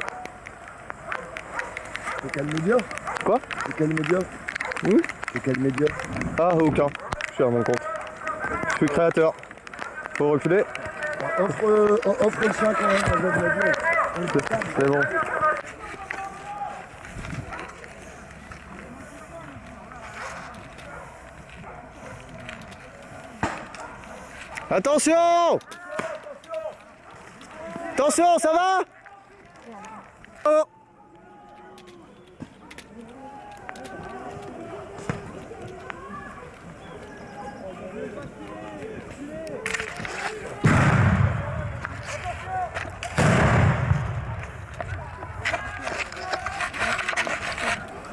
C'est quel média Quoi? C'est quel média Oui C'est quel média Ah, aucun. Je suis à mon compte. Je suis créateur. Faut reculer Offre, euh, offre le chien quand même. C'est bon. Attention Attention, ça va? Oh.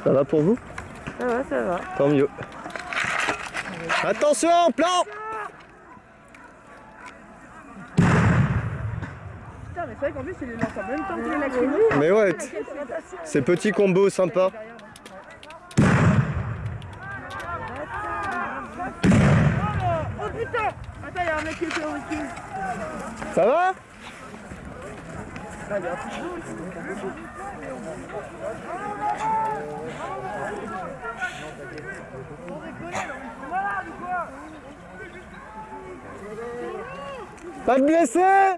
Ça va pour vous? Ça va, ça va. Tant mieux. Attention, plan Putain, mais c'est vrai qu'en plus, il les lance en même temps que les lacrymos. Mais ouais, t- ces petits combos sympas. Oh putain Attends, il y a un mec qui était au wiki. Ça va? Pas de blessés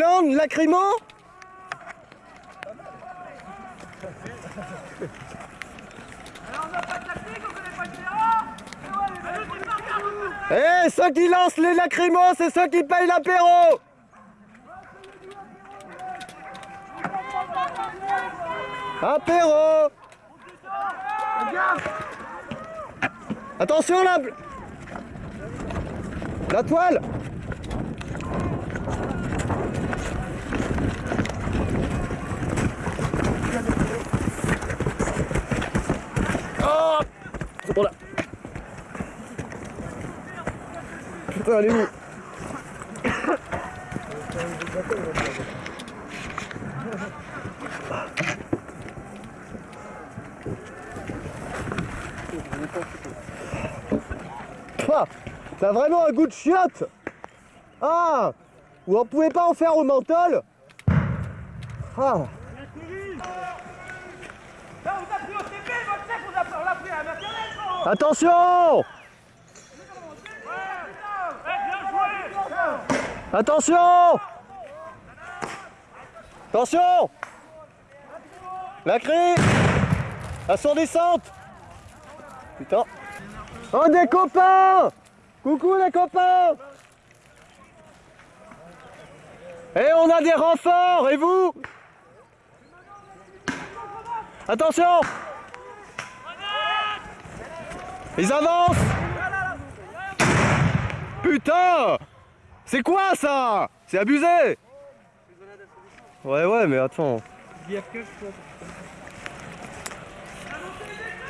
à vous Eh, ceux qui lancent les lacrymos, c'est ceux qui payent l'apéro! Apéro! Attention là La toile Putain, elle est où Ah, T'as vraiment un goût de chiotte. Ah Ou on pouvait pas en faire au menthol. Ah. Là, on a pris au TP, votre chef, on a on l'a pris à la maternelle, quoi Attention Ouais, putain Eh, bien joué Attention! Attention! La crie Assourdissante! Putain. Oh des copains! Coucou les copains! Eh on a des renforts Et vous? Attention! Ils avancent! Putain C'est quoi ça? C'est abusé! Ouais ouais mais attends.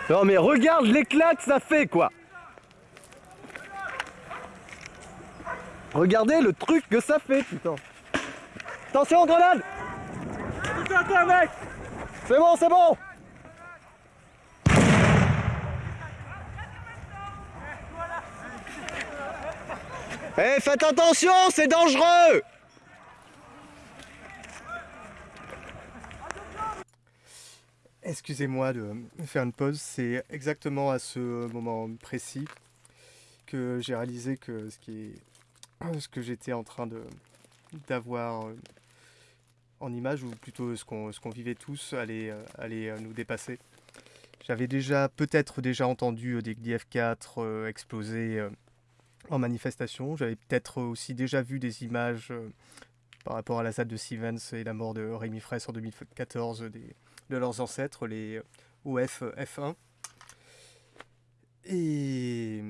Non mais regarde l'éclat que ça fait quoi. Regardez le truc que ça fait putain. Attention grenade! C'est bon c'est bon Eh faites attention c'est dangereux Excusez-moi de faire une pause, c'est exactement à ce moment précis que j'ai réalisé que ce qui que j'étais en train d'avoir en image, ou plutôt ce qu'on qu'on vivait tous, allait, allait nous dépasser. J'avais déjà peut-être déjà entendu des Glif 4 euh, exploser euh, en manifestation. J'avais peut-être aussi déjà vu des images euh, par rapport à la ZAD de Stevens et la mort de Rémi Fraisse en 2014 des, de leurs ancêtres, les euh, OF F1. Et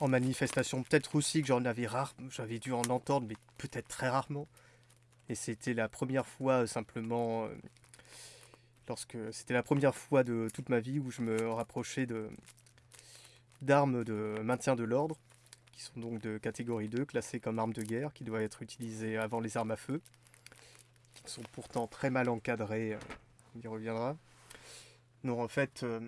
en manifestation, peut-être aussi que j'en avais rare, j'avais dû en entendre, mais peut-être très rarement. Et c'était la première fois euh, simplement, euh, lorsque c'était la première fois de toute ma vie où je me rapprochais de d'armes de maintien de l'ordre, qui sont donc de catégorie 2, classées comme armes de guerre, qui doivent être utilisées avant les armes à feu, qui sont pourtant très mal encadrées, euh, on y reviendra. Non, en fait, euh,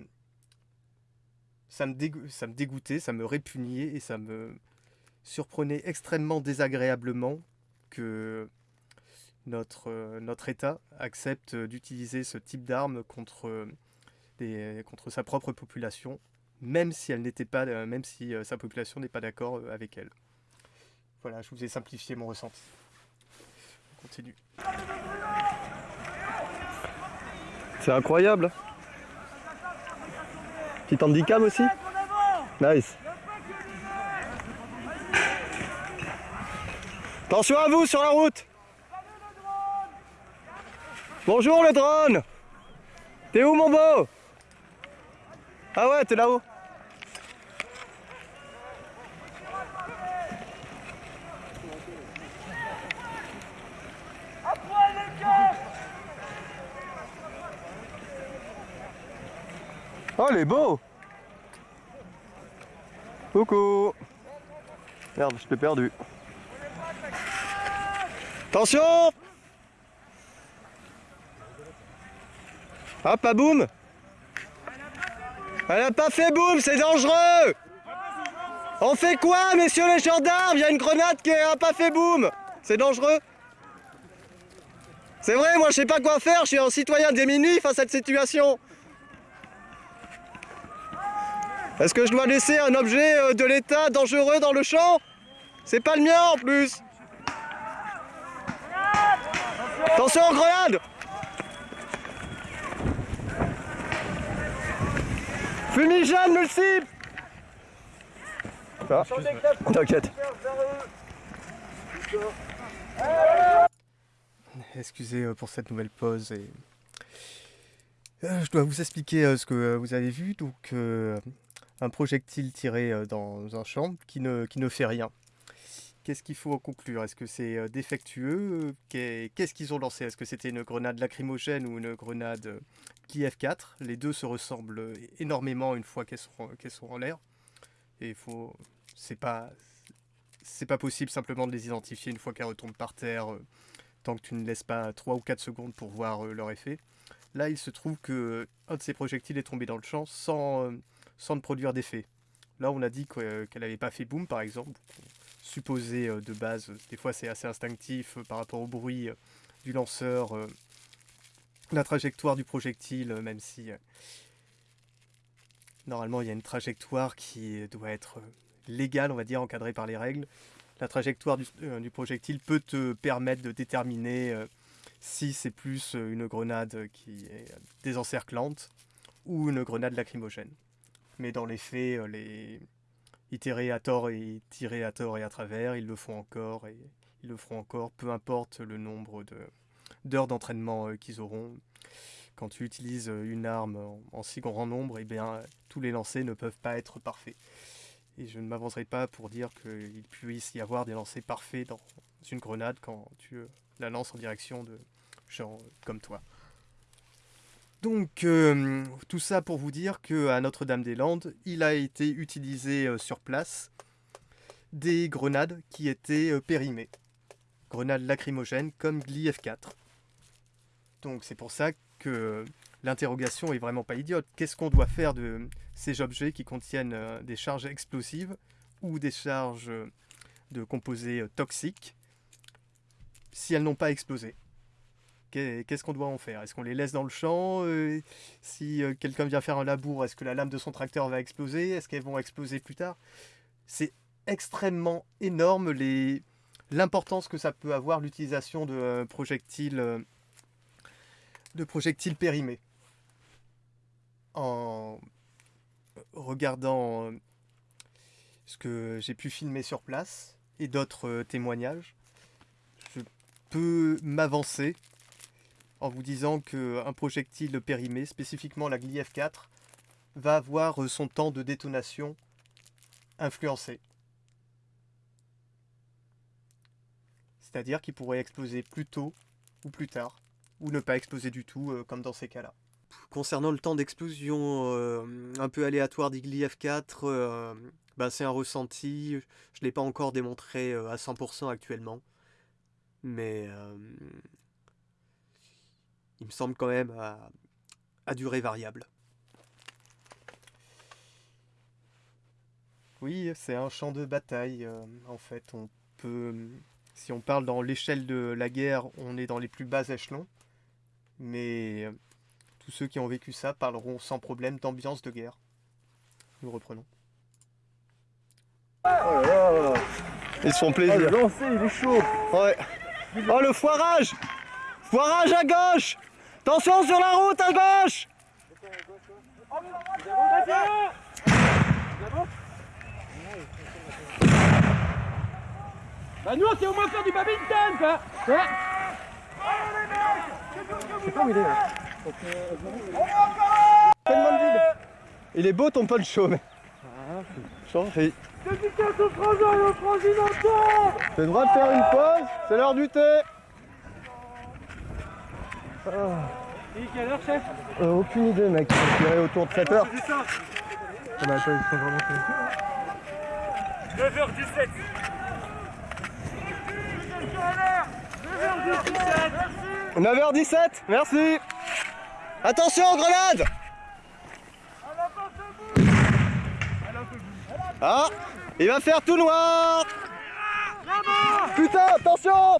ça, me ça me dégoûtait, ça me répugnait et ça me surprenait extrêmement désagréablement que notre, euh, notre État accepte d'utiliser ce type d'armes contre, des- contre sa propre population, même si elle n'était pas, euh, même si euh, sa population n'est pas d'accord euh, avec elle. Voilà, je vous ai simplifié mon ressenti. On continue. C'est incroyable. Petit handicap aussi Nice. Attention à vous sur la route Bonjour le drone T'es où mon beau? Ah ouais, t'es là-haut. Oh, il est beau. Coucou. Merde, je t'ai perdu. Attention. Hop, à boum Elle a pas fait boum, c'est dangereux. On fait quoi, messieurs les gendarmes? Il y a une grenade qui a pas fait boum. C'est dangereux. C'est vrai, moi je sais pas quoi faire, je suis un citoyen démuni face à cette situation. Est-ce que je dois laisser un objet euh, de l'État dangereux dans le champ? C'est pas le mien en plus. Attention, grenade Fumigène, multiple Ah, T'inquiète. Excusez euh, pour cette nouvelle pause et Euh, je dois vous expliquer euh, ce que vous avez vu. Donc, un projectile tiré dans un champ qui ne, qui ne fait rien. Qu'est-ce qu'il faut en conclure? Est-ce que c'est euh, défectueux? Qu'est- Qu'est-ce qu'ils ont lancé? Est-ce que c'était une grenade lacrymogène ou une grenade euh, KF4 Les deux se ressemblent euh, énormément une fois qu'elles sont, en l'air. Et il faut. C'est pas. C'est pas possible simplement de les identifier une fois qu'elles retombent par terre, euh, tant que tu ne laisses pas 3 ou 4 secondes pour voir euh, leur effet. Là, il se trouve que euh, un de ces projectiles est tombé dans le champ sans, euh, sans ne produire d'effet. Là, on a dit que, euh, qu'elle n'avait pas fait boum, par exemple. Supposé euh, de base, euh, des fois c'est assez instinctif euh, par rapport au bruit du lanceur, la trajectoire du projectile, même si normalement il y a une trajectoire qui doit être légale, on va dire, encadrée par les règles. La trajectoire du, projectile peut te permettre de déterminer si c'est plus une grenade qui est désencerclante ou une grenade lacrymogène. Mais dans les faits, les itérer à tort et tirer à tort et à travers, ils le font encore et ils le feront encore, peu importe le nombre de- d'heures d'entraînement euh, qu'ils auront. quand tu utilises une arme en, si grand nombre, eh bien, tous les lancers ne peuvent pas être parfaits. Et je ne m'avancerai pas pour dire qu'il puisse y avoir des lancers parfaits dans une grenade quand tu euh, la lances en direction de gens euh, comme toi. Donc, euh, tout ça pour vous dire qu'à Notre-Dame-des-Landes, il a été utilisé euh, sur place des grenades qui étaient euh, périmées. Grenades lacrymogènes comme GLI-F4. Donc c'est pour ça que l'interrogation est vraiment pas idiote. Qu'est-ce qu'on doit faire de ces objets qui contiennent des charges explosives ou des charges de composés toxiques si elles n'ont pas explosé? Qu'est-ce qu'on doit en faire? Est-ce qu'on les laisse dans le champ euh, Si euh, quelqu'un vient faire un labour, est-ce que la lame de son tracteur va exploser? Est-ce qu'elles vont exploser plus tard? C'est extrêmement énorme l'importance que ça peut avoir l'utilisation de euh, projectiles de projectiles périmés. En regardant ce que j'ai pu filmer sur place et d'autres témoignages, je peux m'avancer en vous disant qu'un projectile périmé, spécifiquement la GLI F4, va avoir son temps de détonation influencé. C'est-à-dire qu'il pourrait exploser plus tôt ou plus tard, ou ne pas exploser du tout, euh, comme dans ces cas-là. Concernant le temps d'explosion euh, un peu aléatoire d'Igli F4, euh, ben, c'est un ressenti. Je ne l'ai pas encore démontré à 100% actuellement. Mais il me semble quand même à, à durée variable. Oui, c'est un champ de bataille. euh, en fait, on peut, si on parle dans l'échelle de la guerre, on est dans les plus bas échelons. Mais euh, tous ceux qui ont vécu ça parleront sans problème d'ambiance de guerre. Nous reprenons. Ils se font plaisir. le lancer, il est chaud. Ouais. Oh, le foirage Foirage à gauche Attention sur la route à gauche Bah nous on sait au moins faire du badminton quoi Ouais Je sais pas où il est. là. Il beau ton poncho, mais. Change. Et- Dédicace au frangin et au franginateur T'as le droit de faire une pause, c'est l'heure du thé. Et quelle heure chef? Euh, aucune idée, mec. Je dirais autour de 7 heures. C'est ça Ah bah, attends, ils sont vraiment 9h17 9h17 Merci 9h17, merci. Attention, grenade. Ah, il va faire tout noir. Putain, attention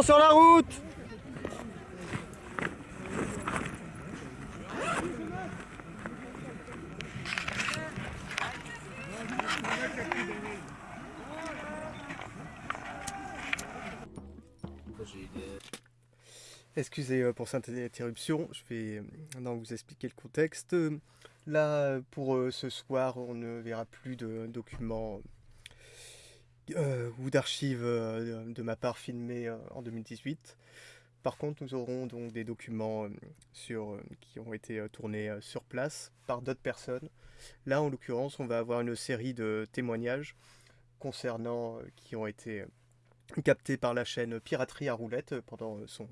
Sur la route Excusez euh, pour cette interruption, je vais euh, maintenant vous expliquer le contexte. Euh, Là, pour ce soir, on ne verra plus de documents euh, ou d'archives euh, de ma part filmées euh, en 2018. Par contre, nous aurons donc des documents euh, sur, qui ont été tournés sur place par d'autres personnes. Là, en l'occurrence, on va avoir une série de témoignages concernant qui ont été captés par la chaîne Piraterie à roulette pendant son,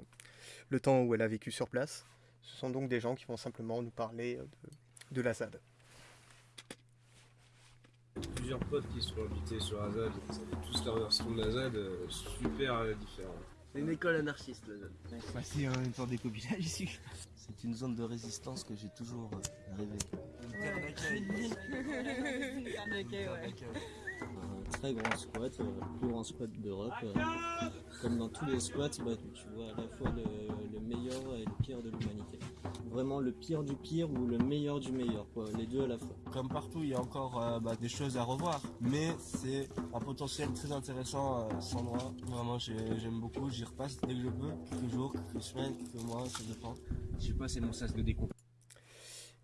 le temps où elle a vécu sur place. Ce sont donc des gens qui vont simplement nous parler de, de la ZAD. Plusieurs potes qui sont invités sur la ZAD, ils avaient tous leur version de la ZAD euh, super différente. C'est une école anarchiste, la zone. Bah, c'est euh, une sorte d'éco-village ici. C'est une zone de résistance que j'ai toujours euh, rêvé. Une terre d'accueil. Une terre d'accueil, ouais. Un très grand squat, le plus grand squat d'Europe. Comme dans tous les squats, bah, tu vois à la fois le, le meilleur et le pire de l'humanité. Vraiment le pire du pire ou le meilleur du meilleur, quoi. les deux à la fois. Comme partout, il y a encore euh, bah, des choses à revoir. Mais c'est un potentiel très intéressant, euh, cet endroit. Vraiment, j'ai- j'aime beaucoup. J'y repasse dès que je peux. Quelques jours, quelques semaines, quelques mois, ça dépend. Je sais pas, c'est mon sas de décompte.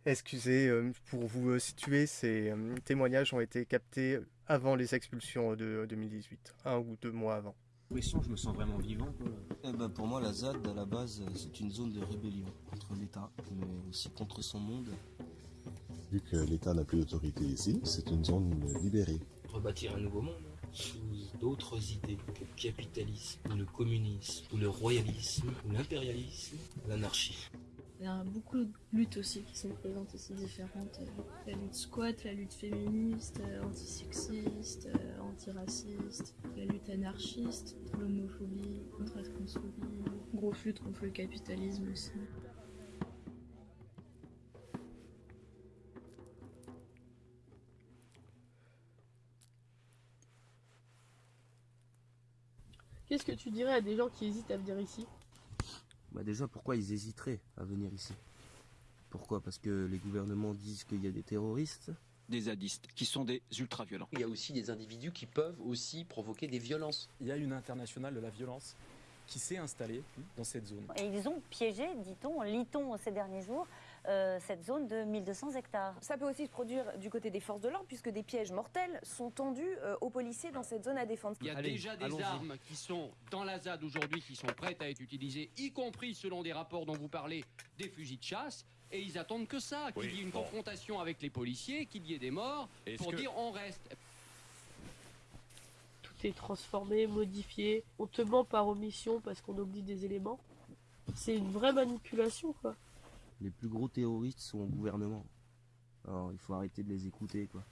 Excusez, euh, pour vous situer, ces témoignages ont été captés avant les expulsions de 2018, un ou deux mois avant. Je me sens vraiment vivant. Eh ben, pour moi, la ZAD, à la base, c'est une zone de rébellion contre l'État, mais aussi contre son monde. Vu que l'État n'a plus d'autorité ici, c'est une zone libérée. rebâtir un nouveau monde hein, sous d'autres idées que le capitalisme, ou le communisme, ou le royalisme, ou l'impérialisme, l'anarchie. Il y a beaucoup de luttes aussi qui sont présentes ici différentes. La lutte squat, la lutte féministe, euh, antisexiste, euh, antiraciste, la lutte anarchiste, l'homophobie, contre la transphobie, grosse lutte contre le capitalisme aussi. Qu'est-ce que tu dirais à des gens qui hésitent à venir ici? Bah déjà, pourquoi ils hésiteraient à venir ici? Pourquoi? Parce que les gouvernements disent qu'il y a des terroristes des zadistes, qui sont des ultra-violents. Il y a aussi des individus qui peuvent aussi provoquer des violences. Il y a une internationale de la violence qui s'est installée dans cette zone. Et ils ont piégé, dit-on, lit-on ces derniers jours, euh, cette zone de 1200 hectares. Ça peut aussi se produire du côté des forces de l'ordre, puisque des pièges mortels sont tendus euh, aux policiers dans cette zone à défendre. Il y a déjà des armes qui sont dans la ZAD aujourd'hui, qui sont prêtes à être utilisées, y compris selon des rapports dont vous parlez, des fusils de chasse. Et ils attendent que ça, qu'il Oui, y ait une bon. confrontation avec les policiers, qu'il y ait des morts, Est-ce pour que- dire on reste. Tout est transformé, modifié. On te ment par omission parce qu'on oublie des éléments. C'est une vraie manipulation, quoi. Les plus gros terroristes sont au gouvernement. Alors il faut arrêter de les écouter, quoi.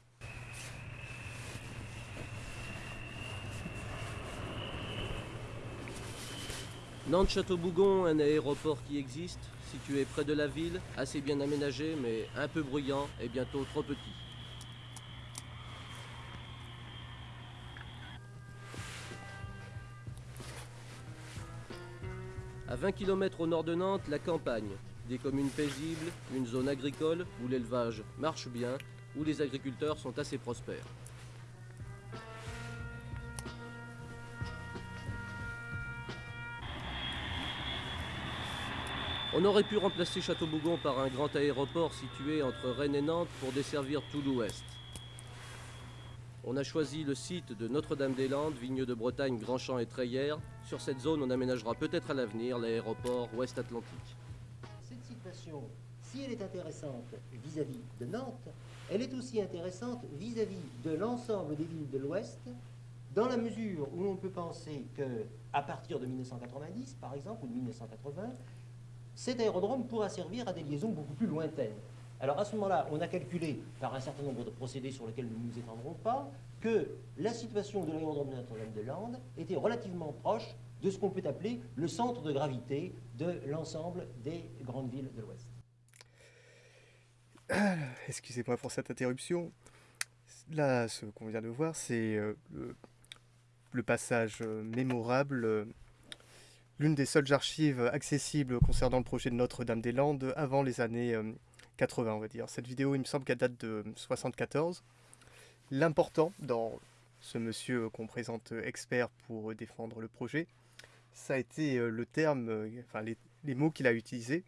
Nantes-Château-Bougon, un aéroport qui existe, situé près de la ville, assez bien aménagé mais un peu bruyant et bientôt trop petit. À 20 km au nord de Nantes, la campagne. Des communes paisibles, une zone agricole où l'élevage marche bien, où les agriculteurs sont assez prospères. On aurait pu remplacer Château-Bougon par un grand aéroport situé entre Rennes et Nantes pour desservir tout l'ouest. On a choisi le site de Notre-Dame-des-Landes, Vigneux de Bretagne, Grandchamp et Treillères. Sur cette zone, on aménagera peut-être à l'avenir l'aéroport ouest Atlantique. Cette situation, si elle est intéressante vis-à-vis de Nantes, elle est aussi intéressante vis-à-vis de l'ensemble des villes de l'Ouest, dans la mesure où l'on peut penser que, à partir de 1990, par exemple, ou de 1980, cet aérodrome pourra servir à des liaisons beaucoup plus lointaines. Alors à ce moment-là, on a calculé, par un certain nombre de procédés sur lesquels nous ne nous étendrons pas, que la situation de l'aérodrome de Notre-Dame-de-Lande était relativement proche de ce qu'on peut appeler le centre de gravité de l'ensemble des grandes villes de l'Ouest. Excusez-moi pour cette interruption. Là, ce qu'on vient de voir, c'est euh, le, le passage euh, mémorable, euh, l'une des seules archives accessibles concernant le projet de Notre-Dame-des-Landes avant les années euh, 80, on va dire. Cette vidéo, il me semble qu'elle date de 74. L'important dans ce monsieur qu'on présente euh, expert pour euh, défendre le projet, ça a été euh, le terme, euh, enfin les, les mots qu'il a utilisés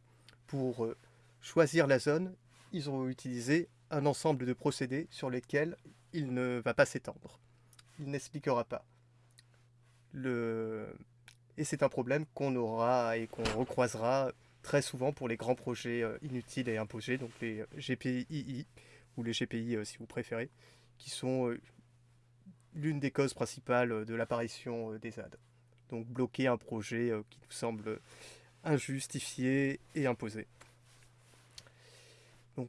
pour euh, choisir la zone. Ils ont utilisé un ensemble de procédés sur lesquels il ne va pas s'étendre. Il n'expliquera pas. Le... Et c'est un problème qu'on aura et qu'on recroisera très souvent pour les grands projets euh, inutiles et imposés, donc les GPII, ou les GPI euh, si vous préférez, qui sont euh, l'une des causes principales euh, de l'apparition euh, des ZAD. Donc bloquer un projet euh, qui nous semble injustifié et imposé. Donc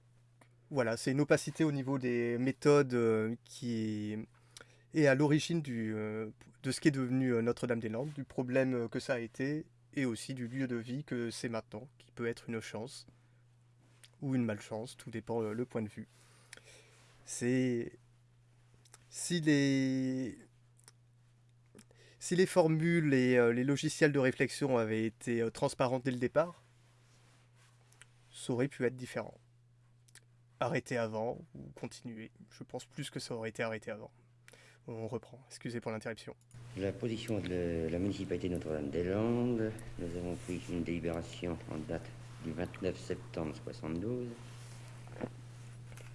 voilà, c'est une opacité au niveau des méthodes euh, qui est à l'origine du, euh, de ce qui est devenu euh, Notre-Dame-des-Landes, du problème euh, que ça a été et aussi du lieu de vie que c'est maintenant, qui peut être une chance ou une malchance, tout dépend euh, le point de vue. C'est si les si les formules et les logiciels de réflexion avaient été transparents dès le départ, ça aurait pu être différent. Arrêter avant ou continuer. Je pense plus que ça aurait été arrêté avant. On reprend. Excusez pour l'interruption. La position de la municipalité Notre-Dame-des-Landes, nous avons pris une délibération en date du 29 septembre 72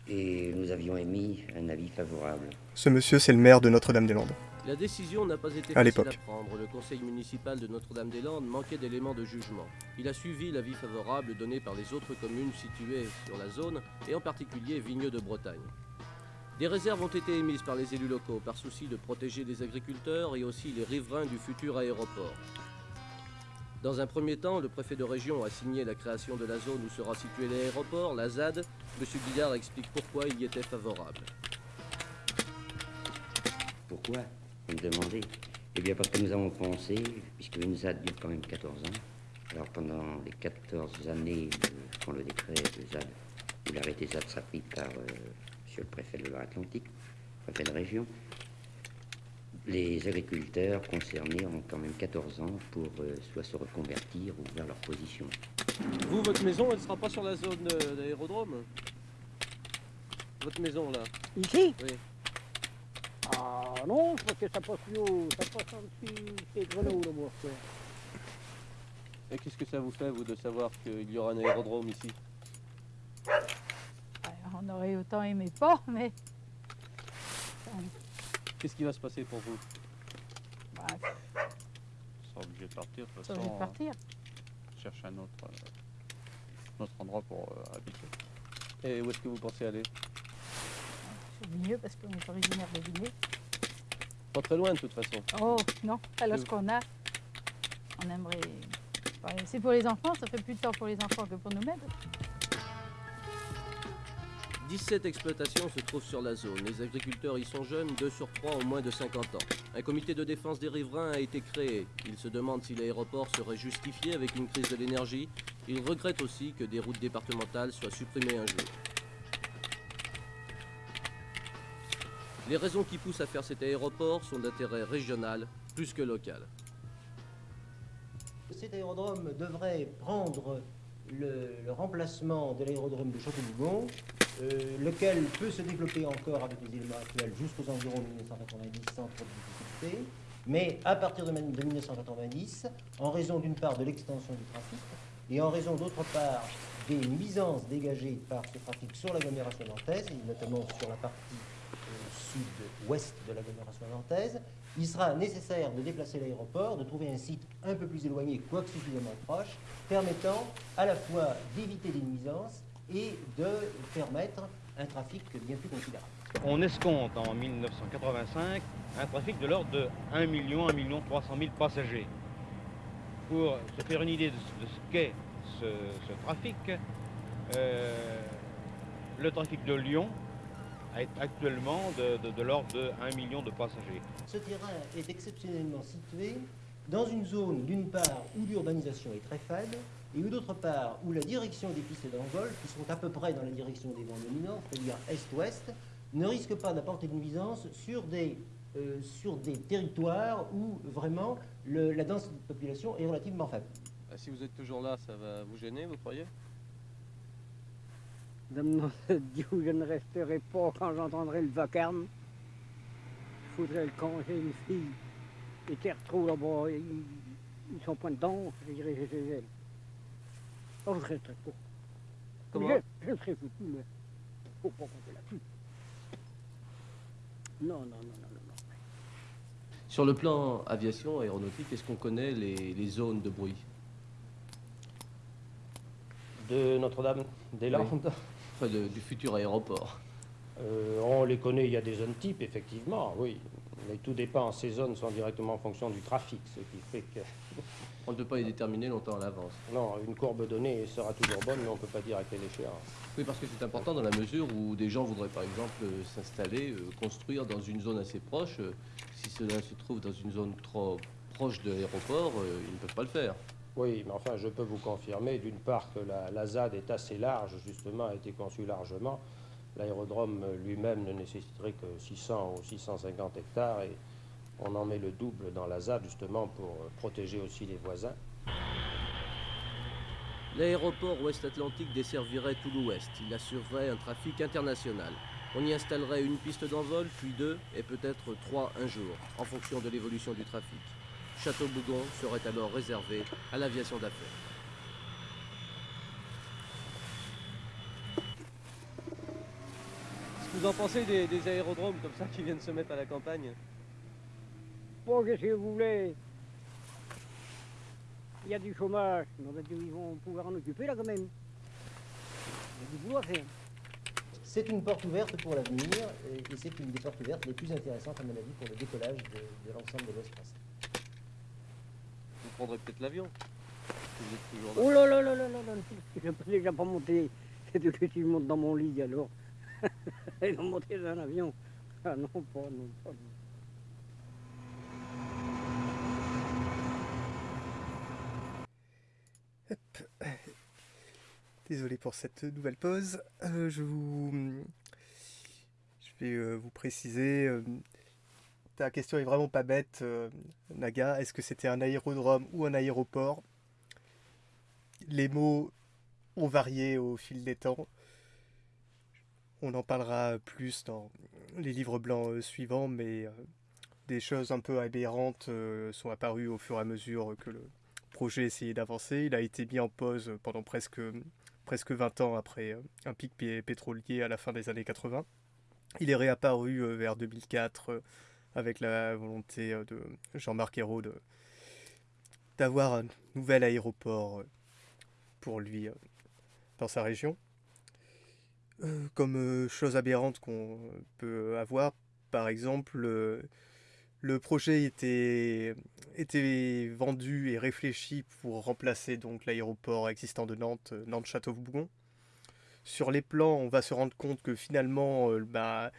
et nous avions émis un avis favorable. Ce monsieur, c'est le maire de Notre-Dame-des-Landes. La décision n'a pas été À facile à prendre. Le conseil municipal de Notre-Dame-des-Landes manquait d'éléments de jugement. Il a suivi l'avis favorable donné par les autres communes situées sur la zone, et en particulier Vigneux de Bretagne. Des réserves ont été émises par les élus locaux par souci de protéger les agriculteurs et aussi les riverains du futur aéroport. Dans un premier temps, le préfet de région a signé la création de la zone où sera situé l'aéroport, la ZAD. M. Guillard explique pourquoi il y était favorable. Pourquoi? Vous me demandez Eh bien parce que nous avons pensé, puisque une ZAD dure quand même 14 ans, alors pendant les 14 années, quand le décret de ZAD, ou l'arrêté ZAD pris par euh, monsieur le préfet de Loire-Atlantique, préfet de région, les agriculteurs concernés ont quand même 14 ans pour euh, soit se reconvertir ou vers leur position. Vous, votre maison, elle sera pas sur la zone euh, d'aérodrome Votre maison, là Ici? Oui. Ah non, parce que ça passe plus haut, ça passe en dessous des Grenoble, moi. Et qu'est-ce que ça vous fait, vous, de savoir qu'il y aura un aérodrome ici? On aurait autant aimé pas, mais Qu'est-ce qui va se passer pour vous? Bah, On sera obligé de partir. De toute façon, de partir. euh, chercher un autre, euh, un autre endroit pour euh, habiter. Et où est-ce que vous pensez aller? C'est mieux parce qu'on est originaire de Vigneux. Pas très loin, de toute façon. Oh non, alors ce qu'on a, on aimerait. ouais, c'est pour les enfants, ça fait plus de temps pour les enfants que pour nous-mêmes. 17 exploitations se trouvent sur la zone. Les agriculteurs y sont jeunes, 2 sur 3 ont moins de 50 ans. Un comité de défense des riverains a été créé. Il se demande si l'aéroport serait justifié avec une crise de l'énergie. Il regrette aussi que des routes départementales soient supprimées un jour. Les raisons qui poussent à faire cet aéroport sont d'intérêt régional plus que local. Cet aérodrome devrait prendre le, le remplacement de l'aérodrome de Château-Bougon, euh, lequel peut se développer encore avec les éléments actuels jusqu'aux environs de 1990 sans trop de difficultés. Mais à partir de, de 1990, en raison d'une part de l'extension du trafic et en raison d'autre part des nuisances dégagées par ce trafic sur l'agglomération nantaise, et notamment sur la partie euh, sud-ouest de l'agglomération nantaise, il sera nécessaire de déplacer l'aéroport, de trouver un site un peu plus éloigné, quoique suffisamment proche, permettant à la fois d'éviter des nuisances et de permettre un trafic bien plus considérable. On escompte en 1985 un trafic de l'ordre de 1 million, 1 million 300 000 passagers. Pour se faire une idée de, ce- qu'est ce, ce trafic, euh, le trafic de Lyon est actuellement de, de- de l'ordre de 1 million de passagers. Ce terrain est exceptionnellement situé dans une zone, d'une part, où l'urbanisation est très faible, et où d'autre part, où la direction des pistes d'envol, qui sont à peu près dans la direction des vents dominants, c'est-à-dire est-ouest, ne risque pas d'apporter de nuisance sur des, euh, sur des territoires où vraiment le- la densité de population est relativement faible. Ah, Si vous êtes toujours là, ça va vous gêner, vous croyez Dame Dieu, je ne resterai pas quand j'entendrai le vacarme. Il faudrait le congé une fille. Les terres trop là-bas, ils, ils sont point dedans, je dirais Oh, je resterai pas. Comment je, je serai foutu, mais faut pas compter là-dessus. Non, non, non, non, non. non. Sur le plan aviation, aéronautique, est-ce qu'on connaît les, les zones de bruit? De Notre-Dame des Landes? Enfin, de- du futur aéroport. Euh, on les connaît, il y a des zones types, effectivement, oui. Mais tout dépend, ces zones sont directement en fonction du trafic, ce qui fait que... On ne peut pas les déterminer longtemps à l'avance. Non, une courbe donnée sera toujours bonne, mais on ne peut pas dire à quelle échéance. Oui, parce que c'est important dans la mesure où des gens voudraient par exemple euh, s'installer, euh, construire dans une zone assez proche. Euh, Si cela se trouve dans une zone trop proche de l'aéroport, ils ne peuvent pas le faire. Oui, mais enfin, je peux vous confirmer, d'une part, que la, la ZAD est assez large, justement, a été conçue largement. L'aérodrome lui-même ne nécessiterait que 600 ou 650 hectares et on en met le double dans la ZAD, justement, pour protéger aussi les voisins. L'aéroport ouest-Atlantique desservirait tout l'ouest. Il assurerait un trafic international. On y installerait une piste d'envol, puis deux, et peut-être trois un jour, en fonction de l'évolution du trafic. Château-Bougon serait alors réservé à l'aviation d'affaires. Qu'est-ce que vous en pensez des, des aérodromes comme ça qui viennent se mettre à la campagne? Bon, qu'est-ce que vous voulez? Il y a du chômage, mais on va dire, ils vont pouvoir en occuper là quand même. Il y a du boulot à faire. C'est une porte ouverte pour l'avenir et, et c'est une des portes ouvertes les plus intéressantes, à mon avis, pour le décollage de, de l'ensemble de l'Ouest français. Vous prendrez peut-être l'avion. Oh là là là là là là, je ne peux déjà pas monter. C'est que tu montes dans mon lit alors. Ils vont monter dans un avion. Ah non, pas, non, pas. non. Désolé pour cette nouvelle pause. Euh, je vous. Je vais euh, vous préciser. euh, ta question est vraiment pas bête, Naga. Est-ce que c'était un aérodrome ou un aéroport? Les mots ont varié au fil des temps. On en parlera plus dans les livres blancs suivants, mais des choses un peu aberrantes sont apparues au fur et à mesure que le projet essayait d'avancer. Il a été mis en pause pendant presque, presque 20 ans après euh, un pic pé- pétrolier à la fin des années 80. Il est réapparu euh, vers 2004 euh, avec la volonté de Jean-Marc Ayrault d'avoir un nouvel aéroport pour lui dans sa région. Comme chose aberrante qu'on peut avoir, par exemple, le projet était, vendu et réfléchi pour remplacer donc l'aéroport existant de Nantes, euh, Nantes-Château-Bougon. Sur les plans, on va se rendre compte que finalement, euh, bah,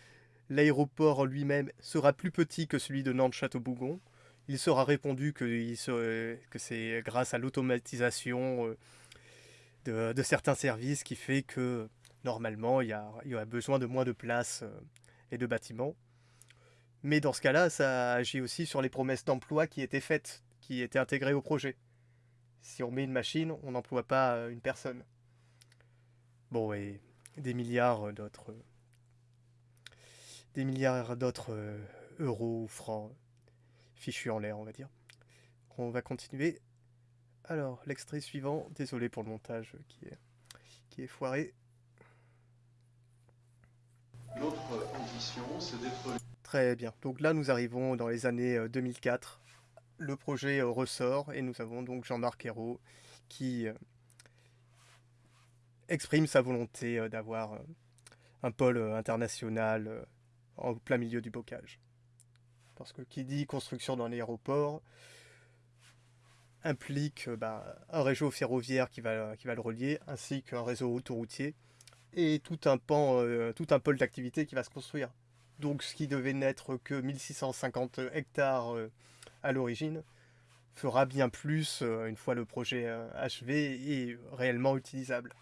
l'aéroport lui-même sera plus petit que celui de Nantes-Château-Bougon. Il sera répondu que, c'est grâce à l'automatisation euh, de, certains services qui fait que normalement il y a, besoin de moins de place et de bâtiments. Mais dans ce cas-là, ça agit aussi sur les promesses d'emploi qui étaient faites, qui étaient intégrées au projet. Si on met une machine, on n'emploie pas euh, une personne. Bon, et des milliards d'autres. Des milliards d'autres euh, euros ou francs fichus en l'air, on va dire. On va continuer. Alors, l'extrait suivant, désolé pour le montage qui est, qui est foiré. Notre ambition, c'est d'être Très bien. Donc là, nous arrivons dans les années euh, 2004. Le projet euh, ressort et nous avons donc Jean-Marc Ayrault qui euh, exprime sa volonté euh, d'avoir euh, un pôle euh, international euh, en plein milieu du bocage. Parce que qui dit construction d'un aéroport implique euh, bah, un réseau ferroviaire qui va, qui va le relier, ainsi qu'un réseau autoroutier et tout un pan, euh, tout un pôle d'activité qui va se construire. Donc ce qui devait n'être que 1650 hectares euh, à l'origine fera bien plus euh, une fois le projet euh, achevé et réellement utilisable.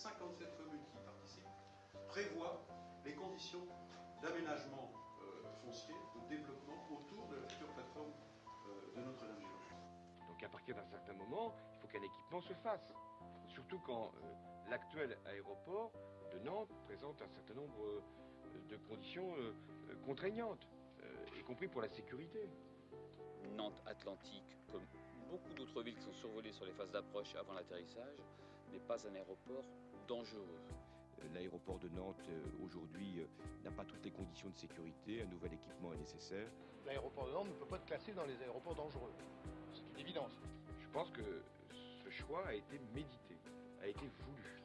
57 communes qui y participent, prévoit les conditions d'aménagement euh, foncier, de développement autour de la future plateforme euh, de Notre-Dame-du-Loch. Donc à partir d'un certain moment, il faut qu'un équipement se fasse. Surtout quand euh, l'actuel aéroport de Nantes présente un certain nombre euh, de conditions euh, contraignantes, euh, y compris pour la sécurité. Nantes Atlantique, comme beaucoup d'autres villes qui sont survolées sur les phases d'approche avant l'atterrissage, n'est pas un aéroport dangereux. L'aéroport de Nantes euh, aujourd'hui euh, n'a pas toutes les conditions de sécurité, un nouvel équipement est nécessaire. L'aéroport de Nantes ne peut pas être classé dans les aéroports dangereux. C'est une évidence. Je pense que ce choix a été médité, a été voulu.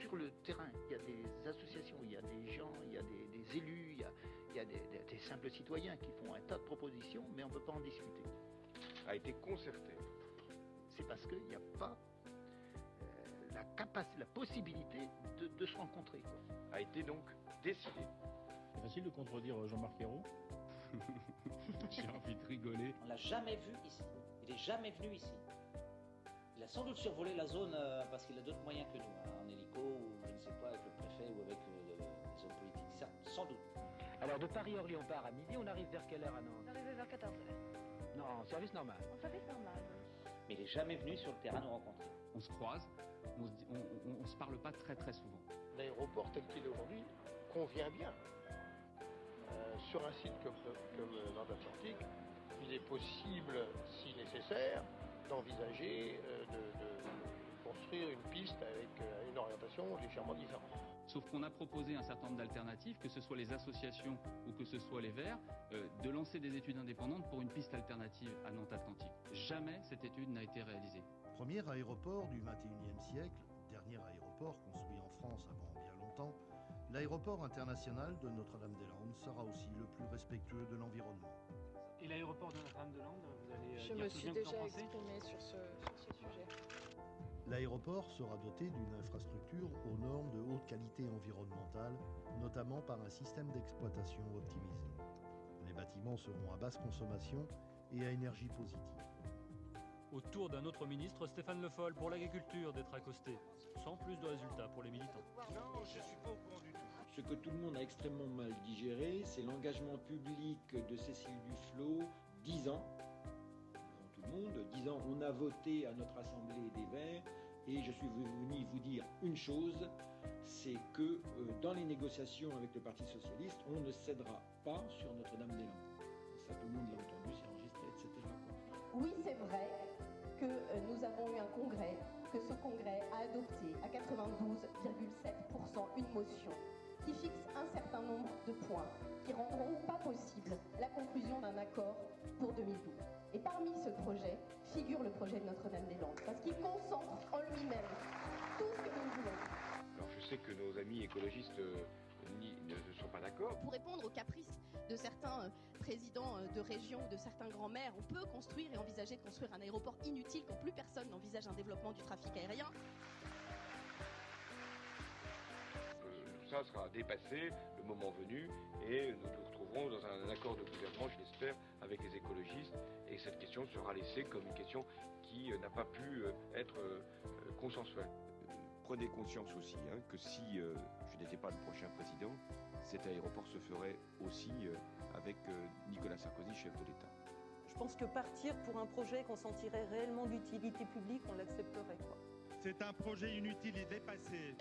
Sur le terrain, il y a des associations, il y a des gens, il y a des, des élus, il y a, il y a des, des- des simples citoyens qui font un tas de propositions, mais on ne peut pas en discuter. A été concerté. C'est parce qu'il n'y a pas la capacité, la possibilité de, de se rencontrer. quoi. A été donc décidé. C'est facile de contredire Jean-Marc Ayrault. J'ai envie de rigoler. On l'a jamais vu ici. Il est jamais venu ici. Il a sans doute survolé la zone euh, parce qu'il a d'autres moyens que nous, hein, en hélico ou je ne sais pas avec le préfet ou avec euh, le- les hommes politiques. Ça, sans doute. Alors de Paris-Orly, on part à midi, on arrive vers quelle heure à Nantes? On est arrivé vers 14h. Non, en service normal. On savait normal. Mais il est jamais venu sur le terrain nous rencontrer. On se croise, on se, on se parle pas très très souvent. L'aéroport tel qu'il est aujourd'hui convient bien. Euh, sur un site comme, comme euh, Nord Atlantique, il est possible, si nécessaire, d'envisager euh, de, de construire une piste avec euh, une orientation légèrement différente. Sauf qu'on a proposé un certain nombre d'alternatives, que ce soit les associations ou que ce soit les Verts, euh, de lancer des études indépendantes pour une piste alternative à Nantes Atlantique. Jamais cette étude n'a été réalisée. Premier aéroport du XXIe siècle, dernier aéroport construit en France avant bien longtemps, l'aéroport international de Notre-Dame-des-Landes sera aussi le plus respectueux de l'environnement. Et l'aéroport de Notre-Dame-de-Landes, vous allez euh, Je dire me suis déjà exprimée sur ce, sur ce sujet. L'aéroport sera doté d'une infrastructure aux normes de haute qualité environnementale, notamment par un système d'exploitation optimisé. Les bâtiments seront à basse consommation et à énergie positive. Au tour d'un autre ministre, Stéphane Le Foll, pour l'agriculture, d'être accosté. Sans plus de résultats pour les militants. Non, je suis pas au courant du tout. Ce que tout le monde a extrêmement mal digéré, c'est l'engagement public de Cécile Duflot, 10 ans, devant tout le monde, 10 ans, on a voté à notre Assemblée des Verts, et je suis venu vous dire une chose, c'est que euh, dans les négociations avec le Parti Socialiste, on ne cédera pas sur Notre-Dame-des-Landes. Ça, tout le monde l'a entendu, c'est enregistré, etc. Oui, c'est vrai que euh, nous avons eu un congrès, que ce congrès a adopté à 92,7% une motion qui fixe un certain nombre de points qui rendront pas possible la conclusion d'un accord pour 2012. Et parmi ce projet figure le projet de Notre-Dame-des-Landes, parce qu'il concentre en lui-même tout ce que nous voulons. Alors je sais que nos amis écologistes euh, ne sont pas d'accord. Pour répondre aux caprices de certains euh, présidents euh, de région ou de certains grands-mères, on peut construire et envisager de construire un aéroport inutile quand plus personne n'envisage un développement du trafic aérien. Ça sera dépassé le moment venu et nous nous retrouverons dans un accord de gouvernement, je l'espère, avec les écologistes et cette question sera laissée comme une question qui euh, n'a pas pu euh, être euh, consensuelle. Prenez conscience aussi hein, que si euh, je n'étais pas le prochain président, cet aéroport se ferait aussi euh, avec euh, Nicolas Sarkozy, chef de l'État. Je pense que partir pour un projet qu'on sentirait réellement d'utilité publique, on l'accepterait. C'est un projet inutile et dépassé.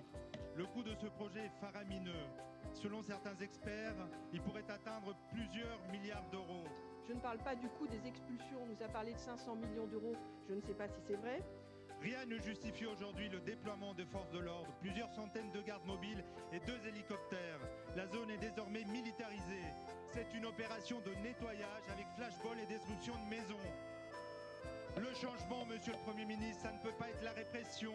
Le coût de ce projet est faramineux. Selon certains experts, il pourrait atteindre plusieurs milliards d'euros. Je ne parle pas du coût des expulsions, on nous a parlé de 500 millions d'euros, je ne sais pas si c'est vrai. Rien ne justifie aujourd'hui le déploiement de forces de l'ordre, plusieurs centaines de gardes mobiles et deux hélicoptères. La zone est désormais militarisée. C'est une opération de nettoyage avec flashball et destruction de maisons. Le changement, monsieur le Premier ministre, ça ne peut pas être la répression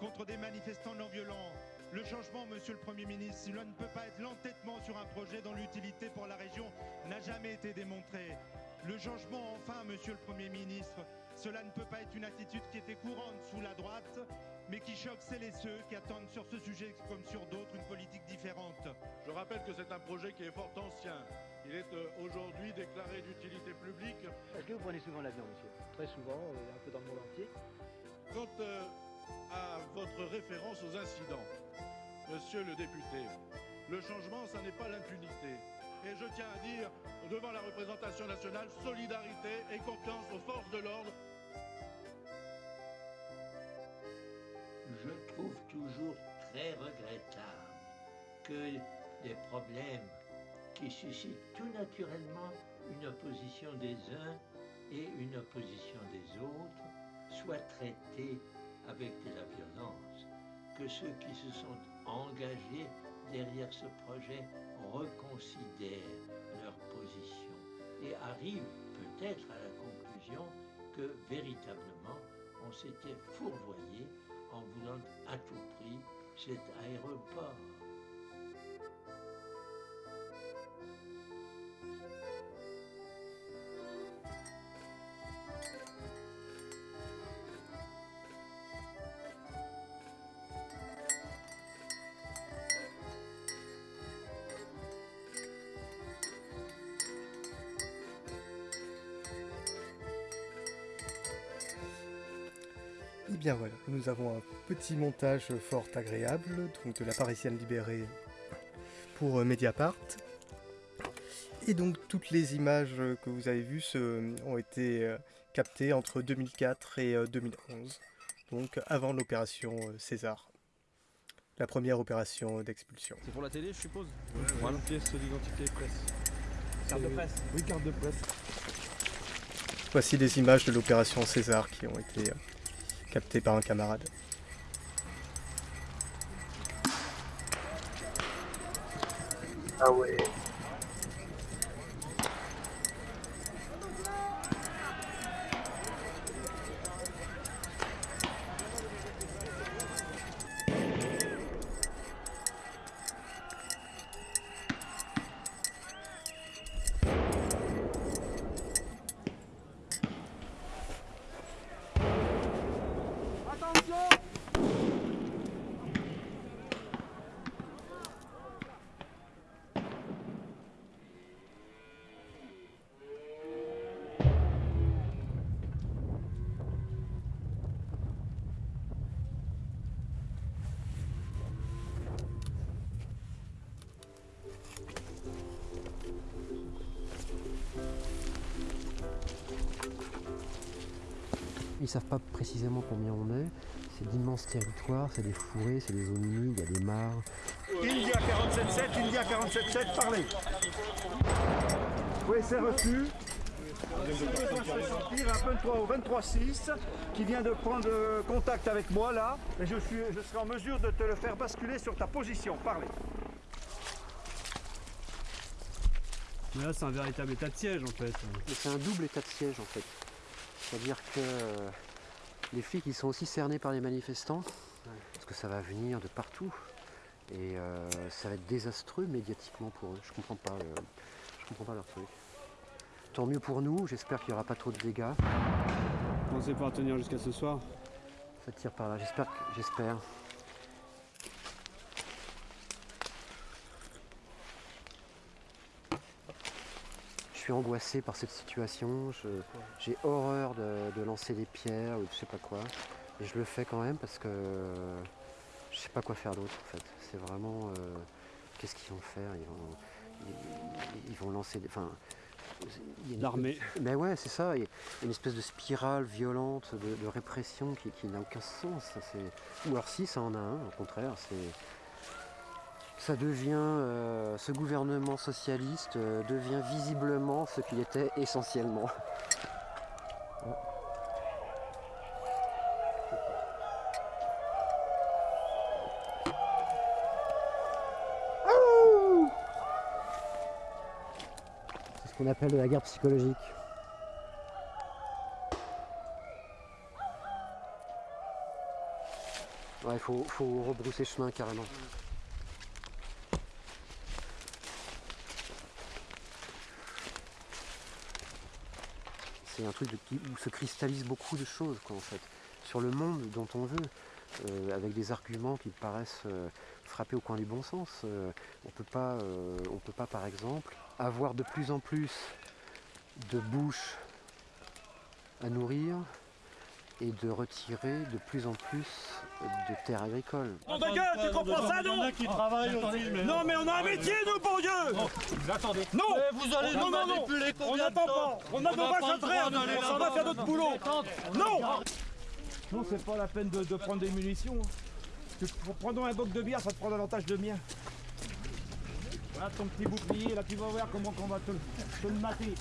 contre des manifestants non violents. Le changement, monsieur le Premier ministre, cela ne peut pas être l'entêtement sur un projet dont l'utilité pour la région n'a jamais été démontrée. Le changement, enfin, monsieur le Premier ministre, cela ne peut pas être une attitude qui était courante sous la droite, mais qui choque celles et ceux qui attendent sur ce sujet comme sur d'autres une politique différente. Je rappelle que c'est un projet qui est fort ancien. Il est euh, aujourd'hui déclaré d'utilité publique. Est-ce que vous prenez souvent l'avion, monsieur? Très souvent, euh, un peu dans le monde entier. Quant euh, à votre référence aux incidents, monsieur le député, le changement, ça n'est pas l'impunité. Et je tiens à dire, devant la représentation nationale, solidarité et confiance aux forces de l'ordre. Je trouve toujours très regrettable que des problèmes qui suscitent tout naturellement une opposition des uns et une opposition des autres soient traités avec de la violence, que ceux qui se sont engagés derrière ce projet reconsidèrent leur position et arrivent peut-être à la conclusion que véritablement on s'était fourvoyé en voulant à tout prix cet aéroport. Bien voilà, nous avons un petit montage fort agréable, donc de la Parisienne libérée pour euh, Mediapart. Et donc toutes les images que vous avez vues se- ont été euh, captées entre 2004 et euh, 2011, donc avant l'opération euh, César, la première opération d'expulsion. C'est pour la télé, je suppose? Voilà. pièce d'identité presse. Carte de presse. Oui, carte de presse. Voici des images de l'opération César qui ont été captées par un camarade. Ah ouais. Savent pas précisément combien on est. C'est d'immenses territoires, c'est des fourrés, c'est des zones humides, il y a des mares. India 47.7, India 47.7, parlez. Oui, c'est reçu. Il y a un 23 au 23.6 qui vient de prendre contact avec moi là. Et je, suis, je serai en mesure de te le faire basculer sur ta position. Parlez. Mais là, c'est un véritable état de siège en fait. Mais c'est un double état de siège en fait. C'est-à-dire que euh, les flics ils sont aussi cernés par les manifestants, parce que ça va venir de partout. Et euh, ça va être désastreux médiatiquement pour eux. Je comprends pas, euh, je comprends pas leur truc. Tant mieux pour nous, j'espère qu'il n'y aura pas trop de dégâts. Pensez pas à tenir jusqu'à ce soir Ça tire par là, j'espère que- j'espère. Suis angoissé par cette situation, je- j'ai horreur de, de lancer des pierres ou je sais pas quoi. Et je le fais quand même parce que je sais pas quoi faire d'autre en fait. C'est vraiment. euh, Qu'est-ce qu'ils vont faire? Ils vont, ils, ils vont lancer des. Enfin, L'armée. Mais ouais, c'est ça. Il y a une espèce de spirale violente de, de répression qui, qui n'a aucun sens. Ou alors si, ça en a un, au contraire. C'est ça devient, euh, ce gouvernement socialiste euh, devient visiblement ce qu'il était essentiellement. C'est ce qu'on appelle la guerre psychologique. Ouais, il faut, faut rebrousser chemin carrément. C'est un truc où se cristallise beaucoup de choses quoi, en fait, sur le monde dont on veut, euh, avec des arguments qui paraissent euh, frapper au coin du bon sens. Euh, on euh, on peut pas par exemple avoir de plus en plus de bouches à nourrir et de retirer de plus en plus de terres agricoles. Nom de gueule, tu comprends ça, non qui travaillent Non, mais on a un métier, nous, bon Dieu attendez. Non Mais vous allez Non, nous non, non manipuler On n'attend pas On a On nos n'a vaches pas d'aller on s'en va faire notre boulot Non Non, c'est pas la peine de, de prendre des munitions. hein. Tu pr- Prends un boc de bière, ça te prend davantage de mien. Voilà ton petit bouclier, là tu vas voir comment on va te, te le mater.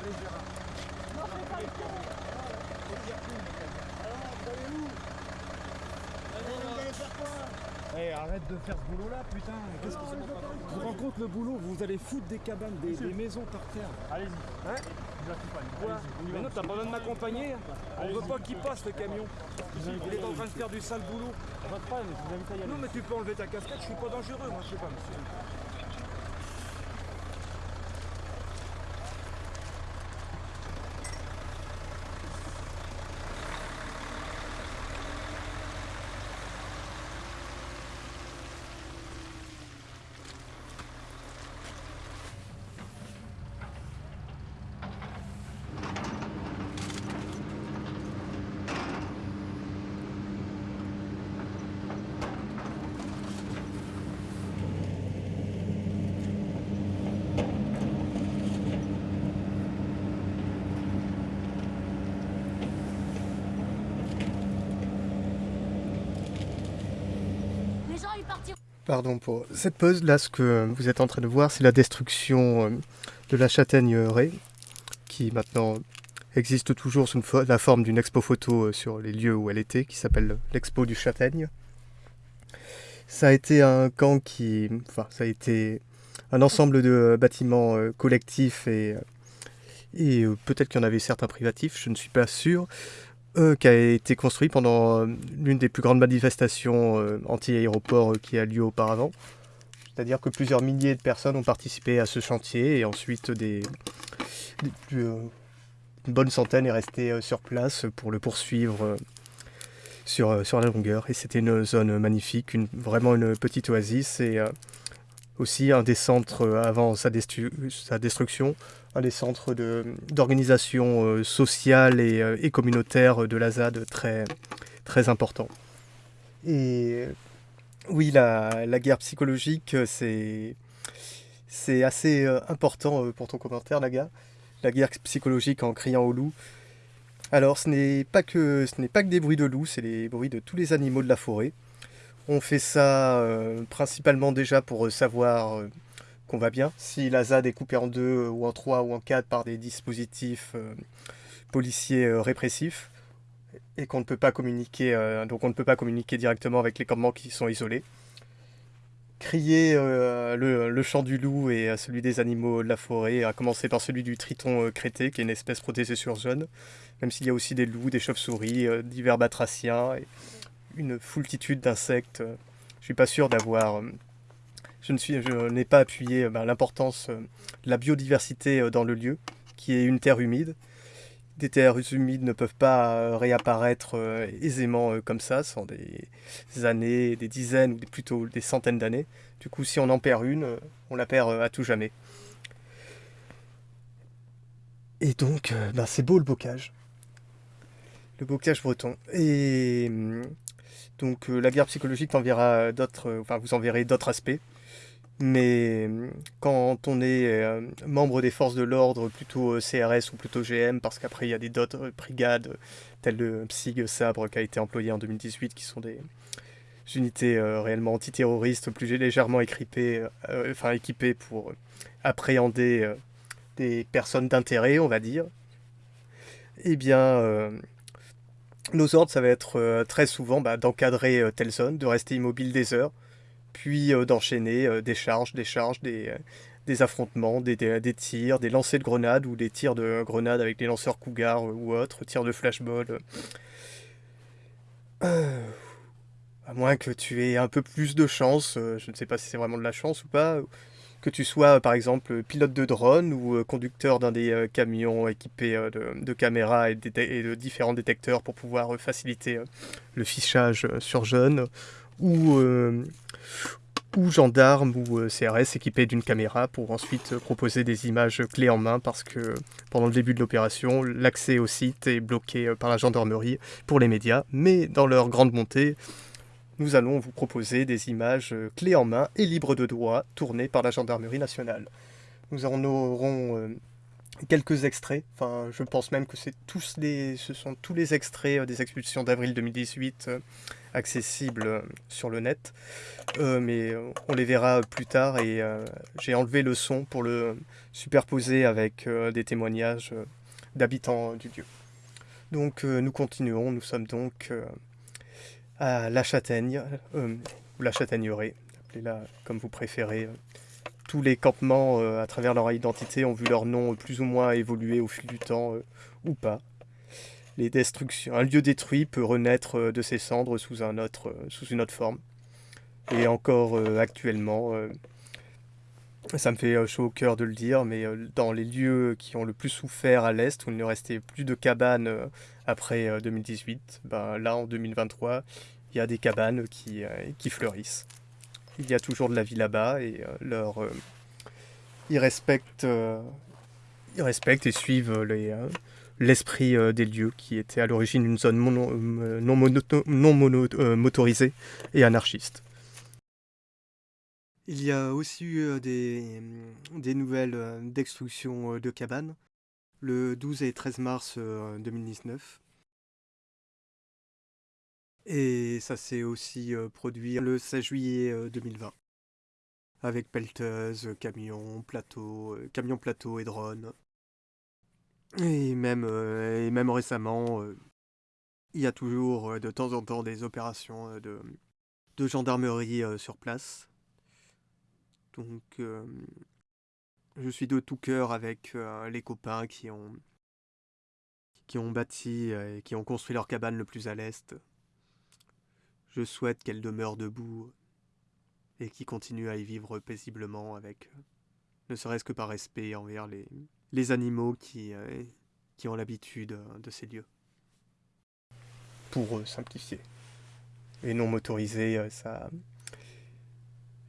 Allez Gérard. Eh, arrête de faire ce boulot-là, putain. Qu'est-ce que c'est te rends compte le boulot Vous allez foutre des cabanes, des, des maisons par terre. Allez-y. Hein Quoi Mais non, t'as pas besoin de m'accompagner. On veut pas qu'il passe le camion. Il est en train de faire du sale boulot. Vous. Non, mais tu peux enlever ta casquette, je suis pas dangereux, moi, je sais pas, monsieur. Pardon pour cette pause. Là, ce que vous êtes en train de voir, c'est la destruction euh, de la châtaigneraie, qui maintenant existe toujours sous la forme d'une expo photo euh, sur les lieux où elle était, qui s'appelle l'expo du châtaigne. Ça a été un camp qui... Enfin, ça a été un ensemble de bâtiments euh, collectifs et, et peut-être qu'il y en avait certains privatifs, je ne suis pas sûr, euh, qui a été construit pendant euh, l'une des plus grandes manifestations euh, anti-aéroport qui a lieu auparavant. C'est-à-dire que plusieurs milliers de personnes ont participé à ce chantier et ensuite des, une bonne centaine est restée sur place pour le poursuivre sur, sur la longueur. Et c'était une zone magnifique, une, vraiment une petite oasis et aussi un des centres avant sa, sa destruction un des centres d'organisation euh, sociale et, euh, et, communautaire de la ZAD très, très important. Et oui, la, guerre psychologique, c'est assez euh, important pour ton commentaire, Naga. La guerre psychologique en criant au loup. Alors, ce n'est pas, que, des bruits de loups, c'est les bruits de tous les animaux de la forêt. On fait ça euh, principalement déjà pour savoir euh, qu'on va bien. Si la ZAD est coupée en deux euh, ou en trois ou en quatre par des dispositifs euh, policiers euh, répressifs et qu'on ne peut pas communiquer, donc on ne peut pas communiquer directement avec les campements qui sont isolés. Crier le, chant du loup et celui des animaux de la forêt, à commencer par celui du triton crété, qui est une espèce protégée sur zone, même s'il y a aussi des loups, des chauves-souris, divers batraciens, et une foultitude d'insectes. Je suis pas sûr d'avoir je n'ai pas appuyé euh, ben, l'importance euh, de la biodiversité euh, dans le lieu, qui est une terre humide. Des terres humides ne peuvent pas réapparaître aisément comme ça, sans des années, des dizaines ou plutôt des centaines d'années. Du coup, si on en perd une, on la perd à tout jamais. Et donc, ben, c'est beau le bocage. Le bocage breton. Et donc, la guerre psychologique enverra enfin, vous en verrez d'autres aspects. Mais quand on est euh, membre des forces de l'ordre, plutôt euh, CRS ou plutôt GM, parce qu'après il y a des d'autres brigades, telles le PSIG Sabre qui a été employé en 2018, qui sont des unités euh, réellement antiterroristes, plus légèrement équipées, enfin, équipées pour appréhender des personnes d'intérêt, on va dire, eh bien, nos ordres, ça va être très souvent bah, d'encadrer telle zone, de rester immobile des heures, puis euh, d'enchaîner euh, des charges, des charges, des, euh, affrontements, des, tirs, des lancers de grenades ou des tirs de grenades avec des lanceurs Cougar ou autres, tirs de flashball. à moins que tu aies un peu plus de chance, je ne sais pas si c'est vraiment de la chance ou pas, que tu sois par exemple pilote de drone ou conducteur d'un des camions équipés de, caméras et, et, de différents détecteurs pour pouvoir faciliter le fichage sur jeunes, ou, euh, ou gendarme ou euh, CRS équipés d'une caméra pour ensuite proposer des images clés en main parce que pendant le début de l'opération, l'accès au site est bloqué euh, par la gendarmerie pour les médias, mais dans leur grande montée, nous allons vous proposer des images clés en main et libres de droit tournées par la gendarmerie nationale. Nous en aurons quelques extraits, enfin je pense même que c'est tous les, ce sont tous les extraits des expulsions d'avril 2018 accessibles euh, sur le net, euh, mais euh, on les verra plus tard et j'ai enlevé le son pour le superposer avec des témoignages d'habitants du lieu. Donc nous continuons, nous sommes donc à La Châtaigne, ou La Châtaigneraie, appelez-la comme vous préférez. Tous les campements, à travers leur identité, ont vu leur nom plus ou moins évoluer au fil du temps, ou pas les destructions. Un lieu détruit peut renaître euh, de ses cendres sous, euh, une autre forme. Et encore euh, actuellement, ça me fait chaud au cœur de le dire, mais dans les lieux qui ont le plus souffert à l'Est, où il ne restait plus de cabanes après 2018, ben, là en 2023, il y a des cabanes qui fleurissent. Il y a toujours de la vie là-bas et leur, ils, respectent, ils respectent et suivent les l'esprit euh, des lieux qui était à l'origine une zone euh, non, non euh, motorisée et anarchiste. Il y a aussi eu des, des nouvelles destruction de cabanes le 12 et 13 mars 2019. Et ça s'est aussi produit le 16 juillet 2020. avec pelleteuses, camions, plateaux, euh, camions plateaux et drones. Et même, et même récemment, il y a toujours de temps en temps des opérations de, de gendarmerie sur place. Donc, je suis de tout cœur avec les copains qui ont, qui ont bâti et qui ont construit leur cabane le plus à l'est. Je souhaite qu'elle demeure debout et qu'ils continuent à y vivre paisiblement avec, euh, ne serait-ce que par respect envers les, les animaux qui, euh, qui ont l'habitude euh, de ces lieux. Pour simplifier. Et non motorisé, ça.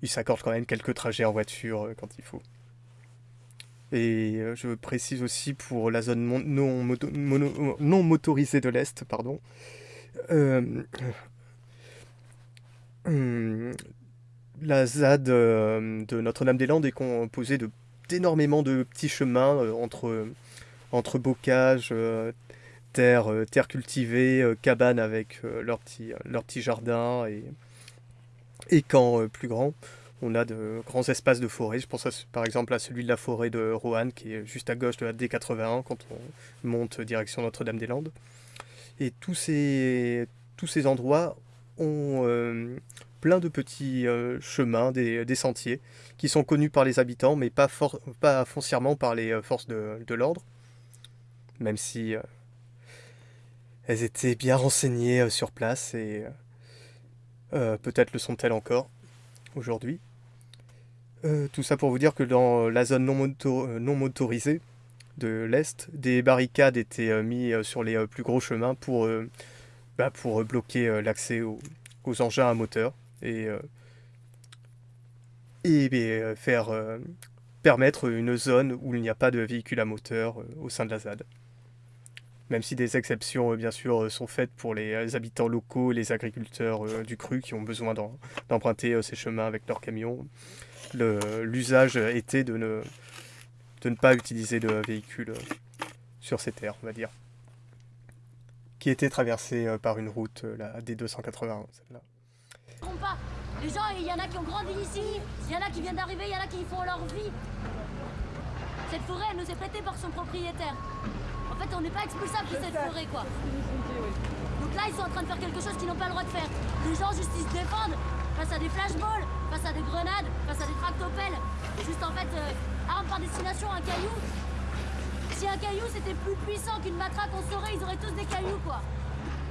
Il s'accorde quand même quelques trajets en voiture quand il faut. Et je précise aussi pour la zone non, mono- non motorisée de l'Est, pardon. Hum, la ZAD euh, de Notre-Dame-des-Landes est composée d'énormément de petits chemins euh, entre, entre bocages, euh, terres, euh, terres cultivées, euh, cabanes avec euh, leurs petits, leurs petits jardins et, et camps euh, plus grands. On a de grands espaces de forêt. Je pense par exemple à celui de la forêt de Roanne qui est juste à gauche de la D81 quand on monte direction Notre-Dame-des-Landes. Et tous ces, tous ces endroits ont euh, plein de petits euh, chemins, des, sentiers, qui sont connus par les habitants, mais pas, foncièrement par les euh, forces de, l'ordre, même si elles étaient bien renseignées sur place et peut-être le sont-elles encore aujourd'hui. Tout ça pour vous dire que dans la zone non, moto- non motorisée de l'Est, des barricades étaient mises sur les plus gros chemins pour, bah, pour bloquer euh, l'accès aux, engins à moteur et, euh, euh, faire permettre une zone où il n'y a pas de véhicule à moteur au sein de la ZAD. Même si des exceptions, bien sûr, sont faites pour les habitants locaux et les agriculteurs du cru qui ont besoin d'emprunter ces chemins avec leurs camions, l'usage était de ne, de ne pas utiliser de véhicules sur ces terres, on va dire. Qui était traversée euh, par une route, euh, la D281, celle-là. pas. Les gens, il y en a qui ont grandi ici, il y en a qui viennent d'arriver, il y en a qui font leur vie. Cette forêt, elle nous est prêtée par son propriétaire. En fait, on n'est pas expulsable de cette forêt, quoi. Donc là, ils sont en train de faire quelque chose qu'ils n'ont pas le droit de faire. Les gens, juste, ils se défendent face à des flashballs, face à des grenades, face à des tractopelles. Juste, en fait, euh, arme par destination, un caillou. Si un caillou, c'était plus puissant qu'une matraque, on saurait, ils auraient tous des cailloux, quoi.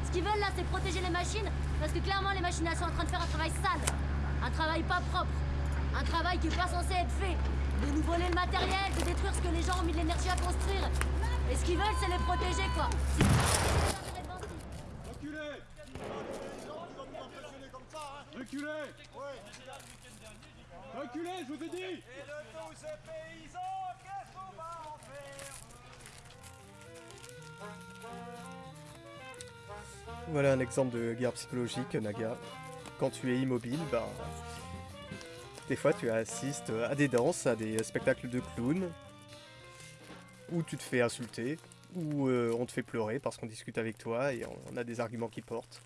Ce qu'ils veulent là, c'est protéger les machines, parce que clairement, les machines elles sont en train de faire un travail sale, un travail pas propre, un travail qui est pas censé être fait, de nous voler le matériel, de détruire ce que les gens ont mis de l'énergie à construire. Et ce qu'ils veulent, c'est les protéger, quoi. Reculez Reculez, je vous ai dit Voilà un exemple de guerre psychologique, Naga. Quand tu es immobile, ben, des fois tu assistes à des danses, à des spectacles de clowns, où tu te fais insulter, où euh, on te fait pleurer parce qu'on discute avec toi et on a des arguments qui portent.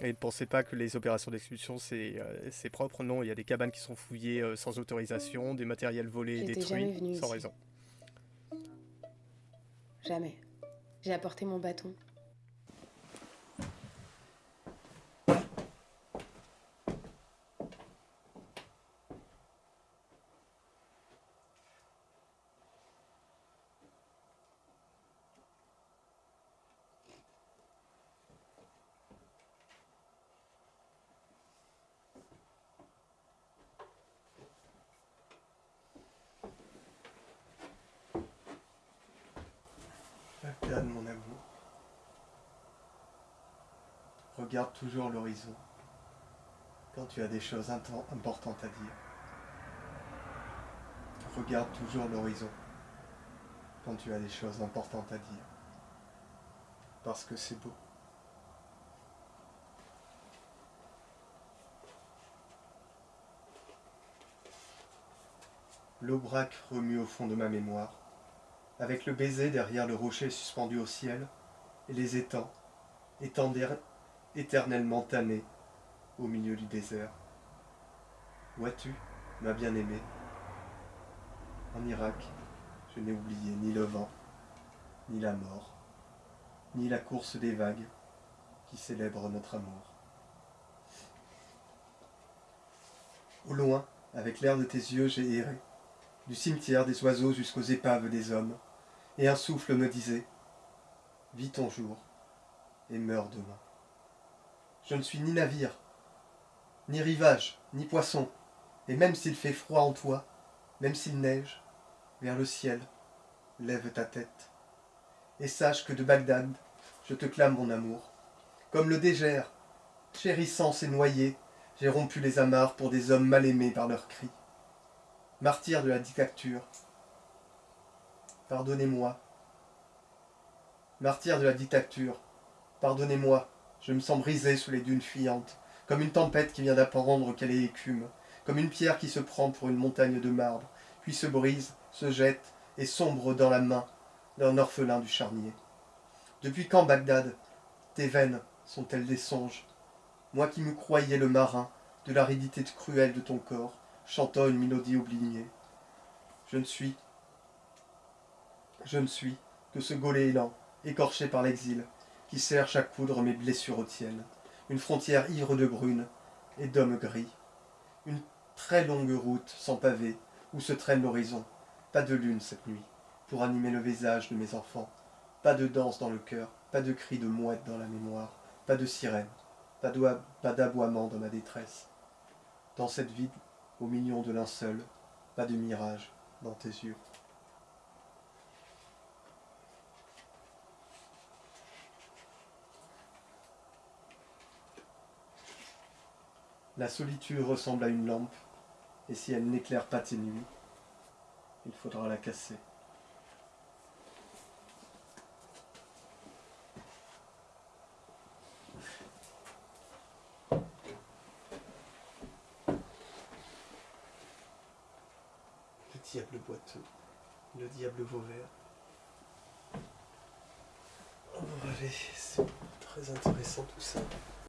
Et ne pensez pas que les opérations d'expulsion c'est euh, propre, non, il y a des cabanes qui sont fouillées euh, sans autorisation, des matériels volés et détruits sans ici. raison. Jamais. J'ai apporté mon bâton. Regarde mon amour. Regarde toujours l'horizon quand tu as des choses importantes à dire. Regarde toujours l'horizon quand tu as des choses importantes à dire. Parce que c'est beau. L'aubrac remue au fond de ma mémoire avec le baiser derrière le rocher suspendu au ciel, et les étangs, étangs éternellement tannés au milieu du désert. Vois-tu ma bien-aimée. En Irak, je n'ai oublié ni le vent, ni la mort, ni la course des vagues qui célèbrent notre amour. Au loin, avec l'air de tes yeux, j'ai erré, du cimetière des oiseaux jusqu'aux épaves des hommes, et un souffle me disait Vis ton jour et meurs demain. Je ne suis ni navire, ni rivage, ni poisson, et même s'il fait froid en toi, même s'il neige, vers le ciel, lève ta tête, et sache que de Bagdad, je te clame mon amour, comme le dégère, chérissant ses noyés, j'ai rompu les amarres pour des hommes mal aimés par leurs cris. Martyr de la dictature, pardonnez-moi. Martyr de la dictature, pardonnez-moi, je me sens brisé sous les dunes fuyantes, comme une tempête qui vient d'apprendre qu'elle est écume, comme une pierre qui se prend pour une montagne de marbre, puis se brise, se jette et sombre dans la main d'un orphelin du charnier. Depuis quand, Bagdad, tes veines sont-elles des songes? Moi qui me croyais le marin de l'aridité cruelle de ton corps, chantant une mélodie oubliée. Je ne suis, je ne suis que ce goéland, écorché par l'exil, qui cherche à coudre mes blessures tiennes. Une frontière ivre de brunes et d'hommes gris. Une très longue route sans pavé où se traîne l'horizon. Pas de lune cette nuit pour animer le visage de mes enfants. Pas de danse dans le cœur, pas de cris de mouette dans la mémoire, pas de sirène, pas d'aboiement dans ma détresse. Dans cette vide, au milieu de linceul, pas de mirage dans tes yeux. La solitude ressemble à une lampe, et si elle n'éclaire pas tes nuits, il faudra la casser. Le diable boiteux, le diable vauvert. Oh, allez, c'est très intéressant tout ça.